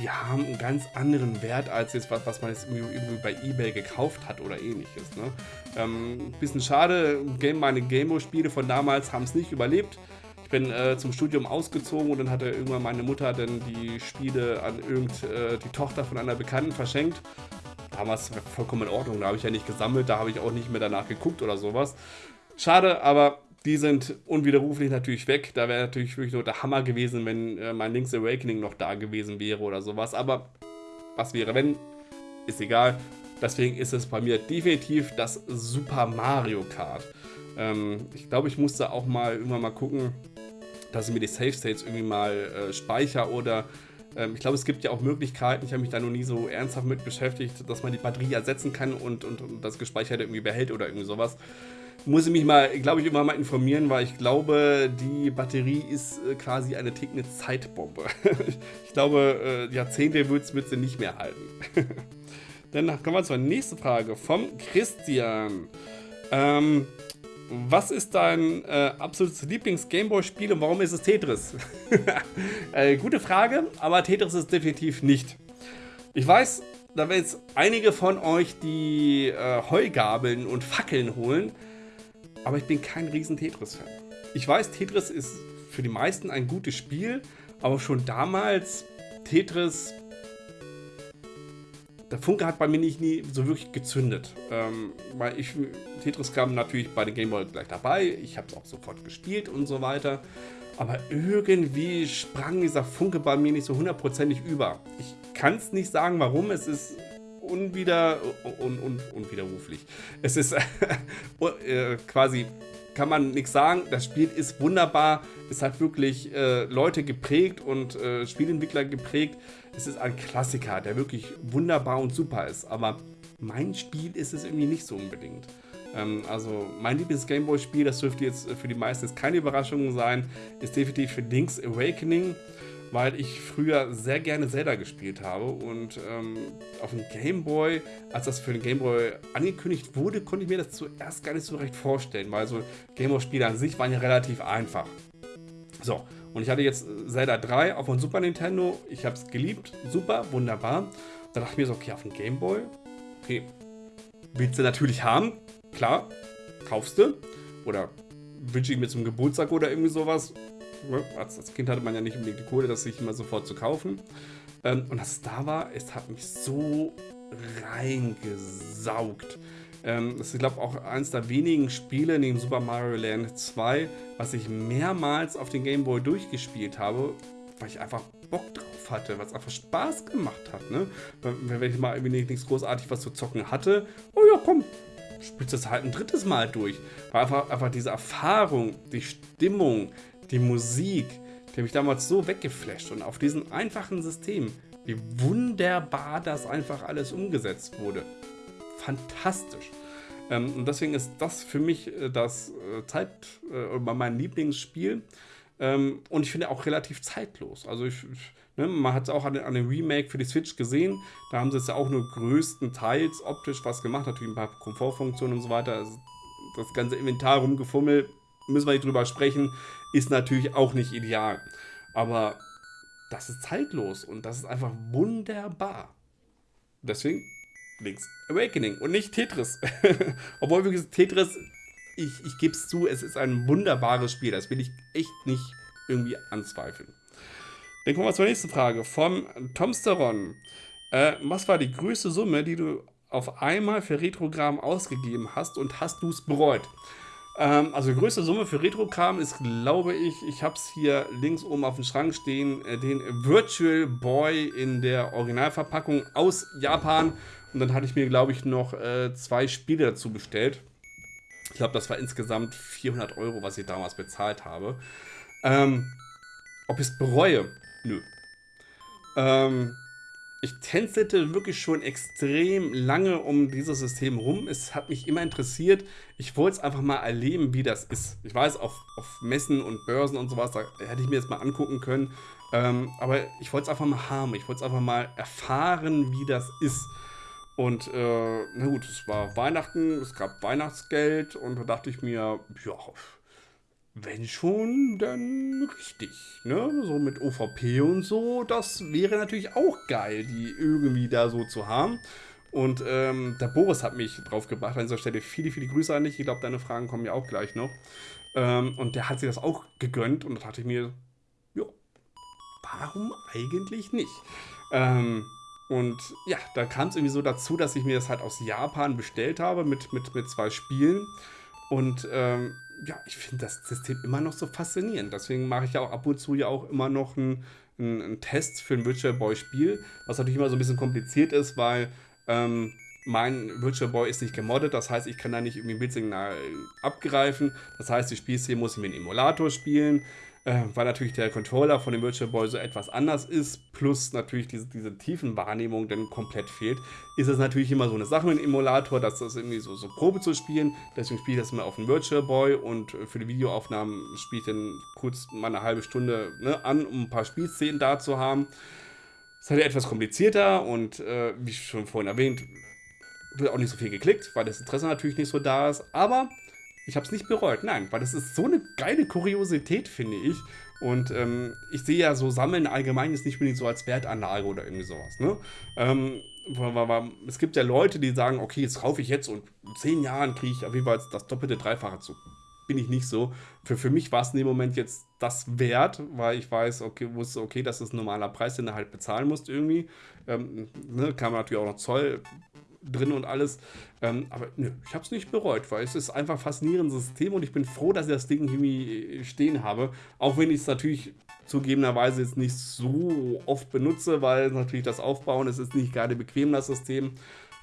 die haben einen ganz anderen Wert als jetzt was, was man jetzt irgendwie, irgendwie bei Ebay gekauft hat oder ähnliches. Ne? Ähm, bisschen schade, Game, meine Gameboy-Spiele von damals haben es nicht überlebt bin äh, zum Studium ausgezogen und dann hatte irgendwann meine Mutter dann die Spiele an irgend äh, die Tochter von einer Bekannten verschenkt. Damals vollkommen in Ordnung, da habe ich ja nicht gesammelt, da habe ich auch nicht mehr danach geguckt oder sowas. Schade, aber die sind unwiderruflich natürlich weg. Da wäre natürlich wirklich nur der Hammer gewesen, wenn äh, mein Link's Awakening noch da gewesen wäre oder sowas. Aber was wäre, wenn? Ist egal. Deswegen ist es bei mir definitiv das Super Mario Kart. Ähm, ich glaube, ich musste auch mal irgendwann mal gucken, dass ich mir die Safe States irgendwie mal äh, speichere oder ich glaube, es gibt ja auch Möglichkeiten, ich habe mich da noch nie so ernsthaft mit beschäftigt, dass man die Batterie ersetzen kann und, und, und das Gespeicherte irgendwie behält oder irgendwie sowas. Muss ich mich mal, glaube ich, immer mal informieren, weil ich glaube, die Batterie ist äh, quasi eine tickende Zeitbombe. ich glaube, äh, Jahrzehnte wird sie nicht mehr halten. Dann kommen wir zur nächsten Frage vom Christian. Ähm, was ist dein äh, absolutes Lieblings-Gameboy-Spiel und warum ist es Tetris? äh, gute Frage, aber Tetris ist definitiv nicht. Ich weiß, da werden jetzt einige von euch die äh, Heugabeln und Fackeln holen, aber ich bin kein riesen Tetris-Fan. Ich weiß, Tetris ist für die meisten ein gutes Spiel, aber schon damals Tetris der Funke hat bei mir nicht nie so wirklich gezündet. Ähm, weil ich, Tetris kam natürlich bei den Gameboy gleich dabei. Ich habe es auch sofort gespielt und so weiter. Aber irgendwie sprang dieser Funke bei mir nicht so hundertprozentig über. Ich kann es nicht sagen, warum. Es ist unwider, un, un, unwiderruflich. Es ist äh, quasi, kann man nichts sagen. Das Spiel ist wunderbar. Es hat wirklich äh, Leute geprägt und äh, Spielentwickler geprägt es ist ein Klassiker, der wirklich wunderbar und super ist, aber mein Spiel ist es irgendwie nicht so unbedingt. Ähm, also mein Lieblings-Gameboy-Spiel, das dürfte jetzt für die meisten keine Überraschung sein, ist definitiv für Link's Awakening, weil ich früher sehr gerne Zelda gespielt habe und ähm, auf dem Gameboy, als das für den Gameboy angekündigt wurde, konnte ich mir das zuerst gar nicht so recht vorstellen, weil so Gameboy-Spiele an sich waren ja relativ einfach. So, und ich hatte jetzt Zelda 3 auf dem Super Nintendo. Ich habe es geliebt. Super, wunderbar. Da dachte ich mir so, okay, auf dem Game Boy. Okay, willst du natürlich haben. Klar, kaufst du. Oder wünsche ich mir zum Geburtstag oder irgendwie sowas. Als, als Kind hatte man ja nicht unbedingt die Kohle, das sich immer sofort zu kaufen. Ähm, und es da war, es hat mich so reingesaugt. Ähm, das ist, glaube auch eines der wenigen Spiele neben Super Mario Land 2, was ich mehrmals auf den Game Boy durchgespielt habe, weil ich einfach Bock drauf hatte, was einfach Spaß gemacht hat. Ne? Wenn ich mal irgendwie nichts großartig was zu zocken hatte, oh ja, komm, spielst du es halt ein drittes Mal durch. Weil einfach, einfach diese Erfahrung, die Stimmung, die Musik, die mich damals so weggeflasht und auf diesem einfachen System, wie wunderbar das einfach alles umgesetzt wurde fantastisch. Ähm, und deswegen ist das für mich äh, das äh, Zeit, äh, mein Lieblingsspiel. Ähm, und ich finde auch relativ zeitlos. Also ich, ne, man hat es auch an, an dem Remake für die Switch gesehen. Da haben sie es ja auch nur größtenteils optisch was gemacht. Natürlich ein paar Komfortfunktionen und so weiter. Also das ganze Inventar rumgefummelt, müssen wir nicht drüber sprechen, ist natürlich auch nicht ideal. Aber das ist zeitlos und das ist einfach wunderbar. Deswegen Link's Awakening und nicht Tetris. Obwohl wirklich Tetris, ich, ich gebe es zu, es ist ein wunderbares Spiel. Das will ich echt nicht irgendwie anzweifeln. Dann kommen wir zur nächsten Frage. Vom Tomsteron. Äh, was war die größte Summe, die du auf einmal für Retrogramm ausgegeben hast und hast du es bereut? Ähm, also die größte Summe für Retrogramm ist, glaube ich, ich habe es hier links oben auf dem Schrank stehen, äh, den Virtual Boy in der Originalverpackung aus Japan und dann hatte ich mir, glaube ich, noch äh, zwei Spiele dazu bestellt. Ich glaube, das war insgesamt 400 Euro, was ich damals bezahlt habe. Ähm, ob ich es bereue? Nö. Ähm, ich tänzelte wirklich schon extrem lange um dieses System rum. Es hat mich immer interessiert. Ich wollte es einfach mal erleben, wie das ist. Ich weiß, auf, auf Messen und Börsen und sowas, da hätte ich mir das mal angucken können. Ähm, aber ich wollte es einfach mal haben. Ich wollte es einfach mal erfahren, wie das ist. Und äh, na gut, es war Weihnachten, es gab Weihnachtsgeld und da dachte ich mir, ja, wenn schon, dann richtig. Ne? So mit OVP und so, das wäre natürlich auch geil, die irgendwie da so zu haben. Und ähm, der Boris hat mich drauf gebracht an dieser Stelle. Viele, viele Grüße an dich. Ich glaube, deine Fragen kommen ja auch gleich noch. Ähm, und der hat sich das auch gegönnt und da dachte ich mir, ja, warum eigentlich nicht? Ähm, und ja, da kam es irgendwie so dazu, dass ich mir das halt aus Japan bestellt habe mit, mit, mit zwei Spielen. Und ähm, ja, ich finde das System immer noch so faszinierend. Deswegen mache ich ja auch ab und zu ja auch immer noch einen, einen, Test für ein Virtual Boy Spiel, was natürlich immer so ein bisschen kompliziert ist, weil ähm, mein Virtual Boy ist nicht gemoddet, das heißt, ich kann da nicht irgendwie ein Bildsignal abgreifen. Das heißt, die Spielszene muss ich mit einem Emulator spielen äh, weil natürlich der Controller von dem Virtual Boy so etwas anders ist, plus natürlich diese, diese Tiefenwahrnehmung dann komplett fehlt, ist es natürlich immer so eine Sache mit dem Emulator, dass das irgendwie so, so Probe zu spielen. Deswegen spiele ich das immer auf dem Virtual Boy und für die Videoaufnahmen spiele ich dann kurz mal eine halbe Stunde ne, an, um ein paar Spielszenen da zu haben. Das ist halt etwas komplizierter und äh, wie schon vorhin erwähnt, wird auch nicht so viel geklickt, weil das Interesse natürlich nicht so da ist. Aber ich habe es nicht bereut. Nein, weil das ist so eine geile Kuriosität, finde ich. Und ähm, ich sehe ja so Sammeln allgemein ist nicht unbedingt so als Wertanlage oder irgendwie sowas. Ne? Ähm, es gibt ja Leute, die sagen, okay, jetzt kaufe ich jetzt und in zehn Jahren kriege ich auf jeden Fall das doppelte, dreifache zu. Bin ich nicht so. Für, für mich war es in dem Moment jetzt das wert, weil ich weiß, okay, wusste, okay, das ist ein normaler Preis, den du halt bezahlen musst irgendwie. Ähm, ne, kam natürlich auch noch Zoll drin und alles. Ähm, aber nö, ich habe es nicht bereut, weil es ist einfach ein faszinierendes System und ich bin froh, dass ich das Ding irgendwie stehen habe. Auch wenn ich es natürlich zugegebenerweise jetzt nicht so oft benutze, weil natürlich das Aufbauen, es ist nicht gerade bequem, das System.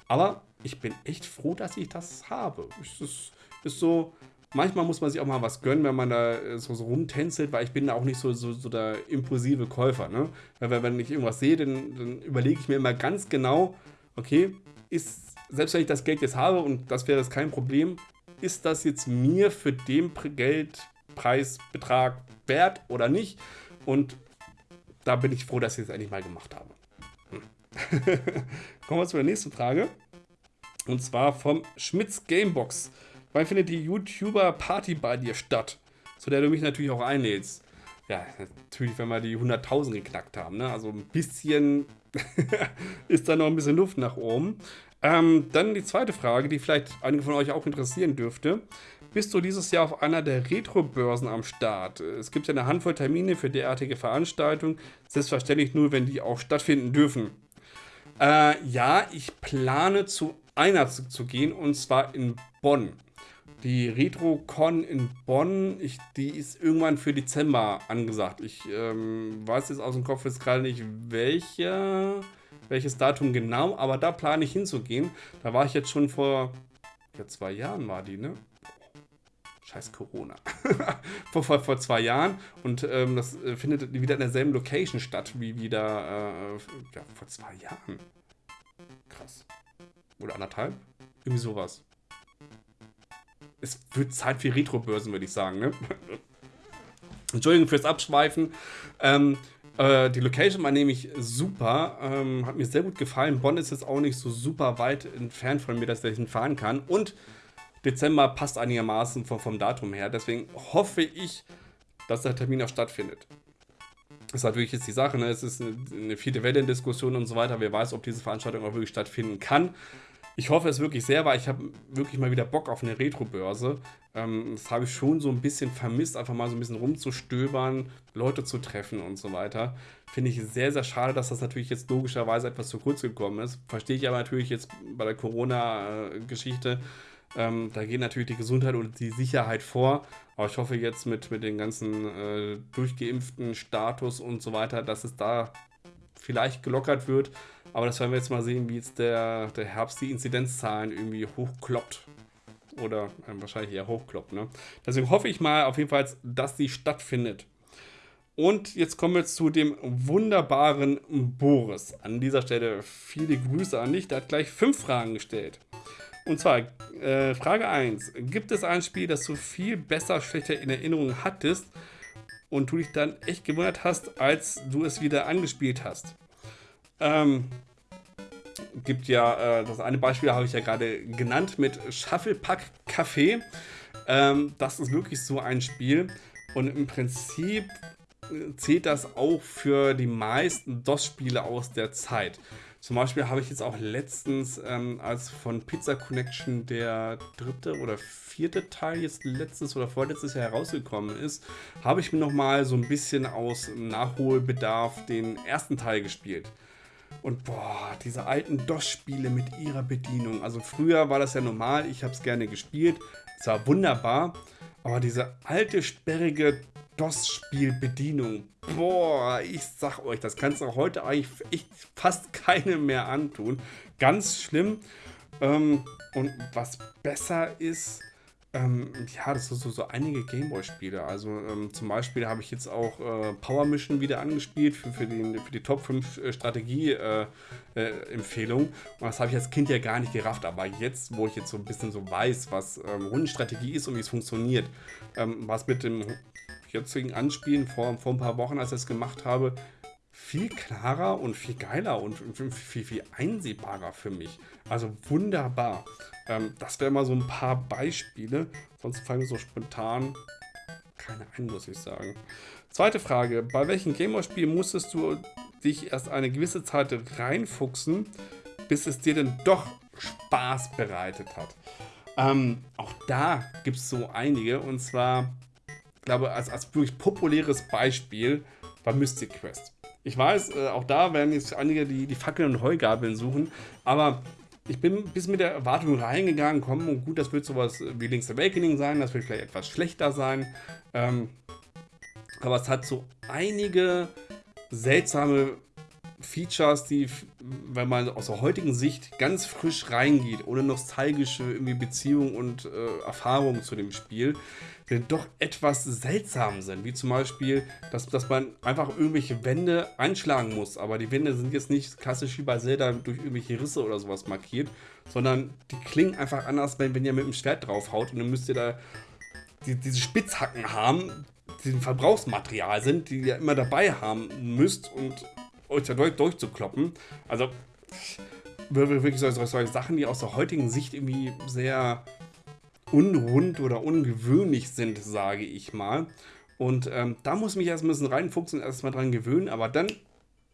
Aber ich bin echt froh, dass ich das habe. Es ist, ist so, manchmal muss man sich auch mal was gönnen, wenn man da so, so rumtänzelt, weil ich bin da auch nicht so, so, so der impulsive Käufer. Ne? Weil wenn ich irgendwas sehe, dann, dann überlege ich mir immer ganz genau, okay, ist, selbst wenn ich das Geld jetzt habe und das wäre das kein Problem, ist das jetzt mir für den Geldpreisbetrag wert oder nicht? Und da bin ich froh, dass ich es endlich mal gemacht habe. Hm. Kommen wir zur nächsten Frage. Und zwar vom Schmitz Gamebox. Wann findet die YouTuber Party bei dir statt? Zu der du mich natürlich auch einlädst. Ja, natürlich, wenn wir die 100.000 geknackt haben. Ne? Also ein bisschen ist da noch ein bisschen Luft nach oben. Ähm, dann die zweite Frage, die vielleicht einige von euch auch interessieren dürfte. Bist du dieses Jahr auf einer der Retro-Börsen am Start? Es gibt ja eine Handvoll Termine für derartige Veranstaltungen. Selbstverständlich nur, wenn die auch stattfinden dürfen. Äh, ja, ich plane zu einer zu, zu, gehen und zwar in Bonn. Die RetroCon in Bonn, ich, die ist irgendwann für Dezember angesagt. Ich ähm, weiß jetzt aus dem Kopf jetzt gerade nicht, welche, welches Datum genau, aber da plane ich hinzugehen. Da war ich jetzt schon vor ja, zwei Jahren, war die, ne? Scheiß Corona. vor, vor, vor zwei Jahren und ähm, das äh, findet wieder in derselben Location statt wie wieder äh, ja, vor zwei Jahren. Krass. Oder anderthalb? Irgendwie sowas es wird Zeit für Retro-Börsen, würde ich sagen. Ne? Entschuldigung fürs Abschweifen. Ähm, äh, die Location war nämlich super. Ähm, hat mir sehr gut gefallen. Bonn ist jetzt auch nicht so super weit entfernt von mir, dass ich hinfahren kann. Und Dezember passt einigermaßen vom, vom Datum her. Deswegen hoffe ich, dass der Termin auch stattfindet. Das ist natürlich jetzt die Sache, ne? es ist eine, eine vierte Welle-Diskussion und so weiter. Wer weiß, ob diese Veranstaltung auch wirklich stattfinden kann. Ich hoffe es wirklich sehr, weil ich habe wirklich mal wieder Bock auf eine Retro-Börse. Ähm, das habe ich schon so ein bisschen vermisst, einfach mal so ein bisschen rumzustöbern, Leute zu treffen und so weiter. Finde ich sehr, sehr schade, dass das natürlich jetzt logischerweise etwas zu kurz gekommen ist. Verstehe ich aber natürlich jetzt bei der Corona-Geschichte. Ähm, da geht natürlich die Gesundheit und die Sicherheit vor. Aber ich hoffe jetzt mit, mit den ganzen äh, durchgeimpften Status und so weiter, dass es da vielleicht gelockert wird aber das werden wir jetzt mal sehen, wie jetzt der, der Herbst die Inzidenzzahlen irgendwie hochkloppt. Oder äh, wahrscheinlich eher hochkloppt. Ne? Deswegen hoffe ich mal auf jeden Fall, dass die stattfindet. Und jetzt kommen wir zu dem wunderbaren Boris. An dieser Stelle viele Grüße an dich. Der hat gleich fünf Fragen gestellt. Und zwar, äh, Frage 1. Gibt es ein Spiel, das du viel besser, schlechter in Erinnerung hattest und du dich dann echt gewundert hast, als du es wieder angespielt hast? Ähm, gibt ja, äh, das eine Beispiel habe ich ja gerade genannt mit Shufflepack Café. Ähm, das ist wirklich so ein Spiel. Und im Prinzip äh, zählt das auch für die meisten DOS-Spiele aus der Zeit. Zum Beispiel habe ich jetzt auch letztens, ähm, als von Pizza Connection der dritte oder vierte Teil jetzt letztes oder vorletztes Jahr herausgekommen ist, habe ich mir nochmal so ein bisschen aus Nachholbedarf den ersten Teil gespielt. Und boah, diese alten DOS-Spiele mit ihrer Bedienung. Also früher war das ja normal, ich habe es gerne gespielt. Es war wunderbar. Aber diese alte, sperrige DOS-Spiel-Bedienung, boah, ich sag euch, das kannst du heute eigentlich fast keine mehr antun. Ganz schlimm. Ähm, und was besser ist, ähm, ja, das sind so, so einige Gameboy-Spiele. Also ähm, zum Beispiel habe ich jetzt auch äh, Power Mission wieder angespielt für, für, den, für die Top 5 äh, Strategie-Empfehlungen. Äh, äh und das habe ich als Kind ja gar nicht gerafft. Aber jetzt, wo ich jetzt so ein bisschen so weiß, was ähm, Rundenstrategie ist und wie es funktioniert, ähm, was mit dem jetzigen Anspielen vor, vor ein paar Wochen, als ich es gemacht habe, viel klarer und viel geiler und viel, viel einsehbarer für mich. Also wunderbar. Ähm, das wären mal so ein paar Beispiele. Sonst fallen mir so spontan keine ein, muss ich sagen. Zweite Frage. Bei welchem Gameboy-Spiel musstest du dich erst eine gewisse Zeit reinfuchsen, bis es dir denn doch Spaß bereitet hat? Ähm, auch da gibt es so einige. Und zwar, glaube als, als wirklich populäres Beispiel war Mystic Quest. Ich weiß, äh, auch da werden jetzt einige die, die Fackeln und Heugabeln suchen, aber ich bin bis mit der Erwartung reingegangen, komm, und gut, das wird sowas wie Link's Awakening sein, das wird vielleicht etwas schlechter sein. Ähm, aber es hat so einige seltsame Features, die, wenn man aus der heutigen Sicht ganz frisch reingeht, ohne nostalgische irgendwie Beziehung und äh, Erfahrung zu dem Spiel, die doch etwas seltsam sind. Wie zum Beispiel, dass, dass man einfach irgendwelche Wände einschlagen muss. Aber die Wände sind jetzt nicht klassisch wie bei Zelda durch irgendwelche Risse oder sowas markiert, sondern die klingen einfach anders, wenn, wenn ihr mit dem Schwert draufhaut. Und dann müsst ihr da die, diese Spitzhacken haben, die ein Verbrauchsmaterial sind, die ihr immer dabei haben müsst und euch da durch, durchzukloppen. Also wirklich solche, solche Sachen, die aus der heutigen Sicht irgendwie sehr unrund oder ungewöhnlich sind, sage ich mal. Und ähm, da muss ich mich erst ein bisschen reinfuchsen und erstmal dran gewöhnen, aber dann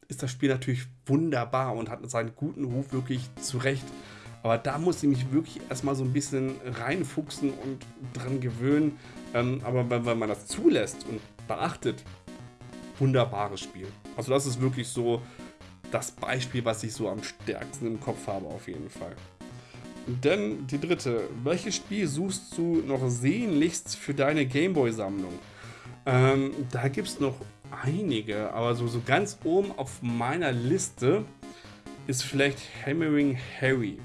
ist das Spiel natürlich wunderbar und hat seinen guten Ruf wirklich zurecht. Aber da muss ich mich wirklich erstmal so ein bisschen reinfuchsen und dran gewöhnen. Ähm, aber wenn, wenn man das zulässt und beachtet, wunderbares Spiel. Also das ist wirklich so das Beispiel, was ich so am stärksten im Kopf habe auf jeden Fall. Denn die dritte, welches Spiel suchst du noch sehnlichst für deine Gameboy-Sammlung? Ähm, da gibt es noch einige, aber so, so ganz oben auf meiner Liste ist vielleicht Hammering Harry.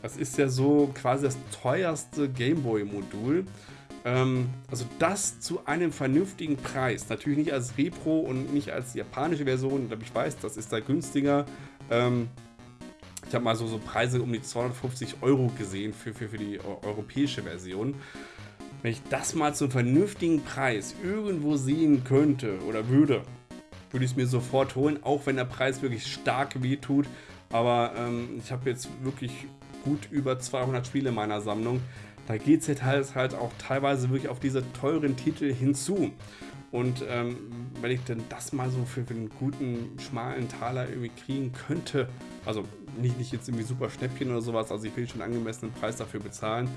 Das ist ja so quasi das teuerste Gameboy-Modul. Ähm, also das zu einem vernünftigen Preis. Natürlich nicht als Repro und nicht als japanische Version. Ich weiß, das ist da günstiger. Ähm, ich habe mal so, so Preise um die 250 Euro gesehen für, für, für die europäische Version. Wenn ich das mal zum vernünftigen Preis irgendwo sehen könnte oder würde, würde ich es mir sofort holen, auch wenn der Preis wirklich stark wehtut. Aber ähm, ich habe jetzt wirklich gut über 200 Spiele in meiner Sammlung. Da geht es halt, halt auch teilweise wirklich auf diese teuren Titel hinzu. Und ähm, wenn ich denn das mal so für, für einen guten, schmalen Taler irgendwie kriegen könnte, also nicht, nicht jetzt irgendwie super Schnäppchen oder sowas, also ich will schon einen angemessenen Preis dafür bezahlen,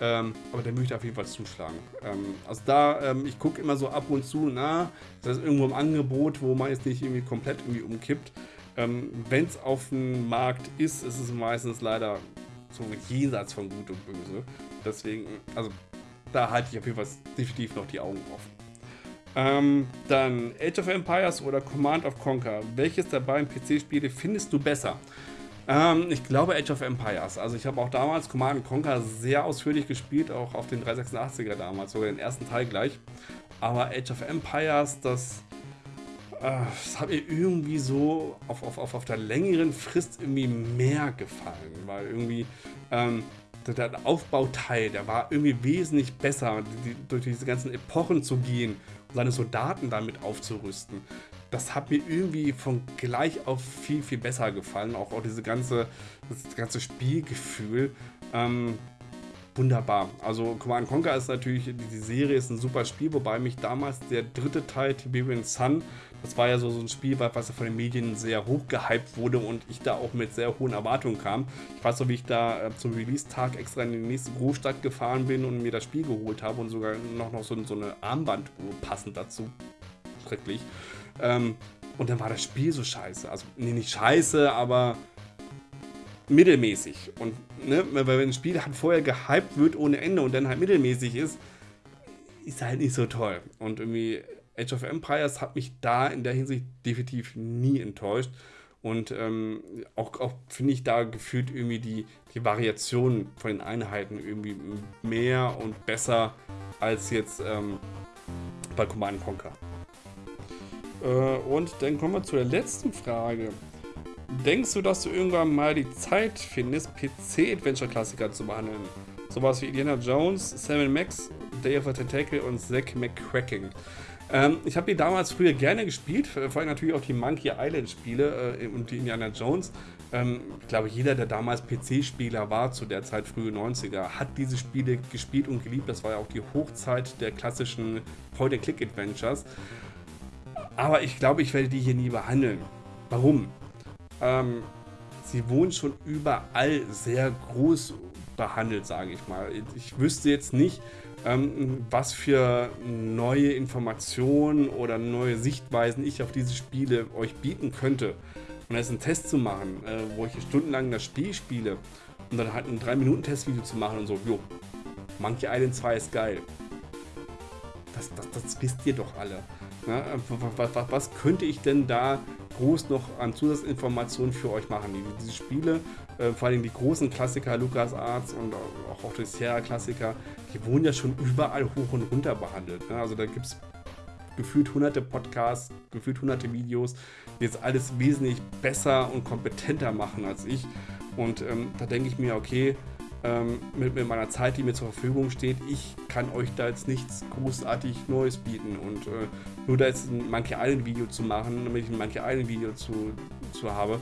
ähm, aber der möchte auf jeden Fall zuschlagen. Ähm, also da, ähm, ich gucke immer so ab und zu, na, das ist irgendwo im Angebot, wo man jetzt nicht irgendwie komplett irgendwie umkippt. Ähm, wenn es auf dem Markt ist, ist es meistens leider so jenseits von Gut und Böse. Deswegen, also da halte ich auf jeden Fall definitiv noch die Augen offen. Ähm, dann Age of Empires oder Command of Conquer. Welches der beiden PC-Spiele findest du besser? Ähm, ich glaube Age of Empires. Also ich habe auch damals Command Conquer sehr ausführlich gespielt, auch auf den 386er damals, sogar den ersten Teil gleich. Aber Age of Empires, das, äh, das hat mir irgendwie so auf, auf, auf, auf der längeren Frist irgendwie mehr gefallen, weil irgendwie ähm, der Aufbauteil, der war irgendwie wesentlich besser, die, durch diese ganzen Epochen zu gehen seine Soldaten damit aufzurüsten. Das hat mir irgendwie von gleich auf viel, viel besser gefallen. Auch, auch diese ganze, das ganze Spielgefühl. Ähm, wunderbar. Also Command Conquer ist natürlich, die Serie ist ein super Spiel, wobei mich damals der dritte Teil, Tiberian Sun, das war ja so, so ein Spiel, was von den Medien sehr hoch gehypt wurde und ich da auch mit sehr hohen Erwartungen kam. Ich weiß noch, wie ich da äh, zum Release-Tag extra in die nächste Großstadt gefahren bin und mir das Spiel geholt habe und sogar noch, noch so, so eine Armbanduhr passend dazu. Schrecklich. Ähm, und dann war das Spiel so scheiße. Also, nee, nicht scheiße, aber mittelmäßig. Und ne, weil wenn ein Spiel halt vorher gehypt wird ohne Ende und dann halt mittelmäßig ist, ist halt nicht so toll. Und irgendwie Age of Empires hat mich da in der Hinsicht definitiv nie enttäuscht. Und ähm, auch, auch finde ich da gefühlt irgendwie die, die Variation von den Einheiten irgendwie mehr und besser als jetzt ähm, bei Command Conquer. Äh, und dann kommen wir zu der letzten Frage. Denkst du, dass du irgendwann mal die Zeit findest, PC-Adventure-Klassiker zu behandeln? Sowas wie Indiana Jones, Sam Max, Day of the Tentacle und Zack McCracking. Ähm, ich habe die damals früher gerne gespielt, vor allem natürlich auch die Monkey Island Spiele äh, und die Indiana Jones. Ähm, ich glaube, jeder, der damals PC-Spieler war, zu der Zeit frühe 90er, hat diese Spiele gespielt und geliebt. Das war ja auch die Hochzeit der klassischen Point-and-Click-Adventures. Aber ich glaube, ich werde die hier nie behandeln. Warum? Ähm, sie wurden schon überall sehr groß behandelt, sage ich mal. Ich wüsste jetzt nicht, ähm, was für neue Informationen oder neue Sichtweisen ich auf diese Spiele euch bieten könnte. Und jetzt einen Test zu machen, äh, wo ich stundenlang das Spiel spiele und dann halt ein 3-Minuten-Testvideo zu machen und so, jo, Monkey Island 2 ist geil. Das, das, das wisst ihr doch alle. Ne? Was, was, was, könnte ich denn da groß noch an Zusatzinformationen für euch machen? Diese Spiele, äh, vor allem die großen Klassiker, LucasArts und auch, auch die Sierra-Klassiker, die wurden ja schon überall hoch und runter behandelt. Ne? Also da gibt es gefühlt hunderte Podcasts, gefühlt hunderte Videos, die jetzt alles wesentlich besser und kompetenter machen als ich. Und ähm, da denke ich mir, okay, ähm, mit, mit, meiner Zeit, die mir zur Verfügung steht, ich kann euch da jetzt nichts großartig Neues bieten. Und äh, nur da jetzt ein Monkey Island Video zu machen, damit ich ein Monkey Island Video zu, zu habe,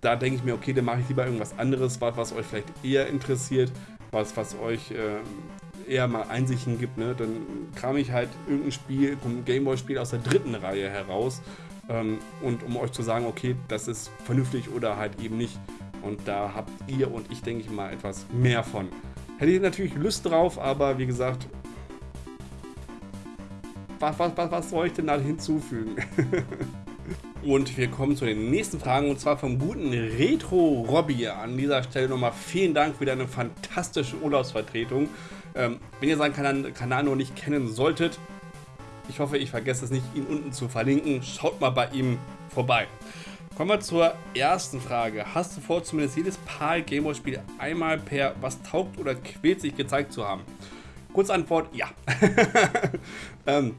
da denke ich mir, okay, dann mache ich lieber irgendwas anderes, was, was euch vielleicht eher interessiert, was, was euch äh, eher mal Einsichten gibt. Ne? Dann kram ich halt irgendein Spiel, ein Gameboy-Spiel aus der dritten Reihe heraus. Ähm, und um euch zu sagen, okay, das ist vernünftig oder halt eben nicht. Und da habt ihr und ich, denke ich mal, etwas mehr von. Hätte ich natürlich Lust drauf, aber wie gesagt, was, was, was, was soll ich denn da hinzufügen? und wir kommen zu den nächsten Fragen und zwar vom guten Retro Robby. An dieser Stelle nochmal vielen Dank für deine fantastische Urlaubsvertretung. Ähm, wenn ihr seinen Kanal, Kanal noch nicht kennen solltet, ich hoffe, ich vergesse es nicht, ihn unten zu verlinken. Schaut mal bei ihm vorbei. Kommen wir zur ersten Frage. Hast du vor, zumindest jedes PAL Gameboy-Spiel einmal per was taugt oder quält sich gezeigt zu haben? Kurze Antwort, ja. ähm,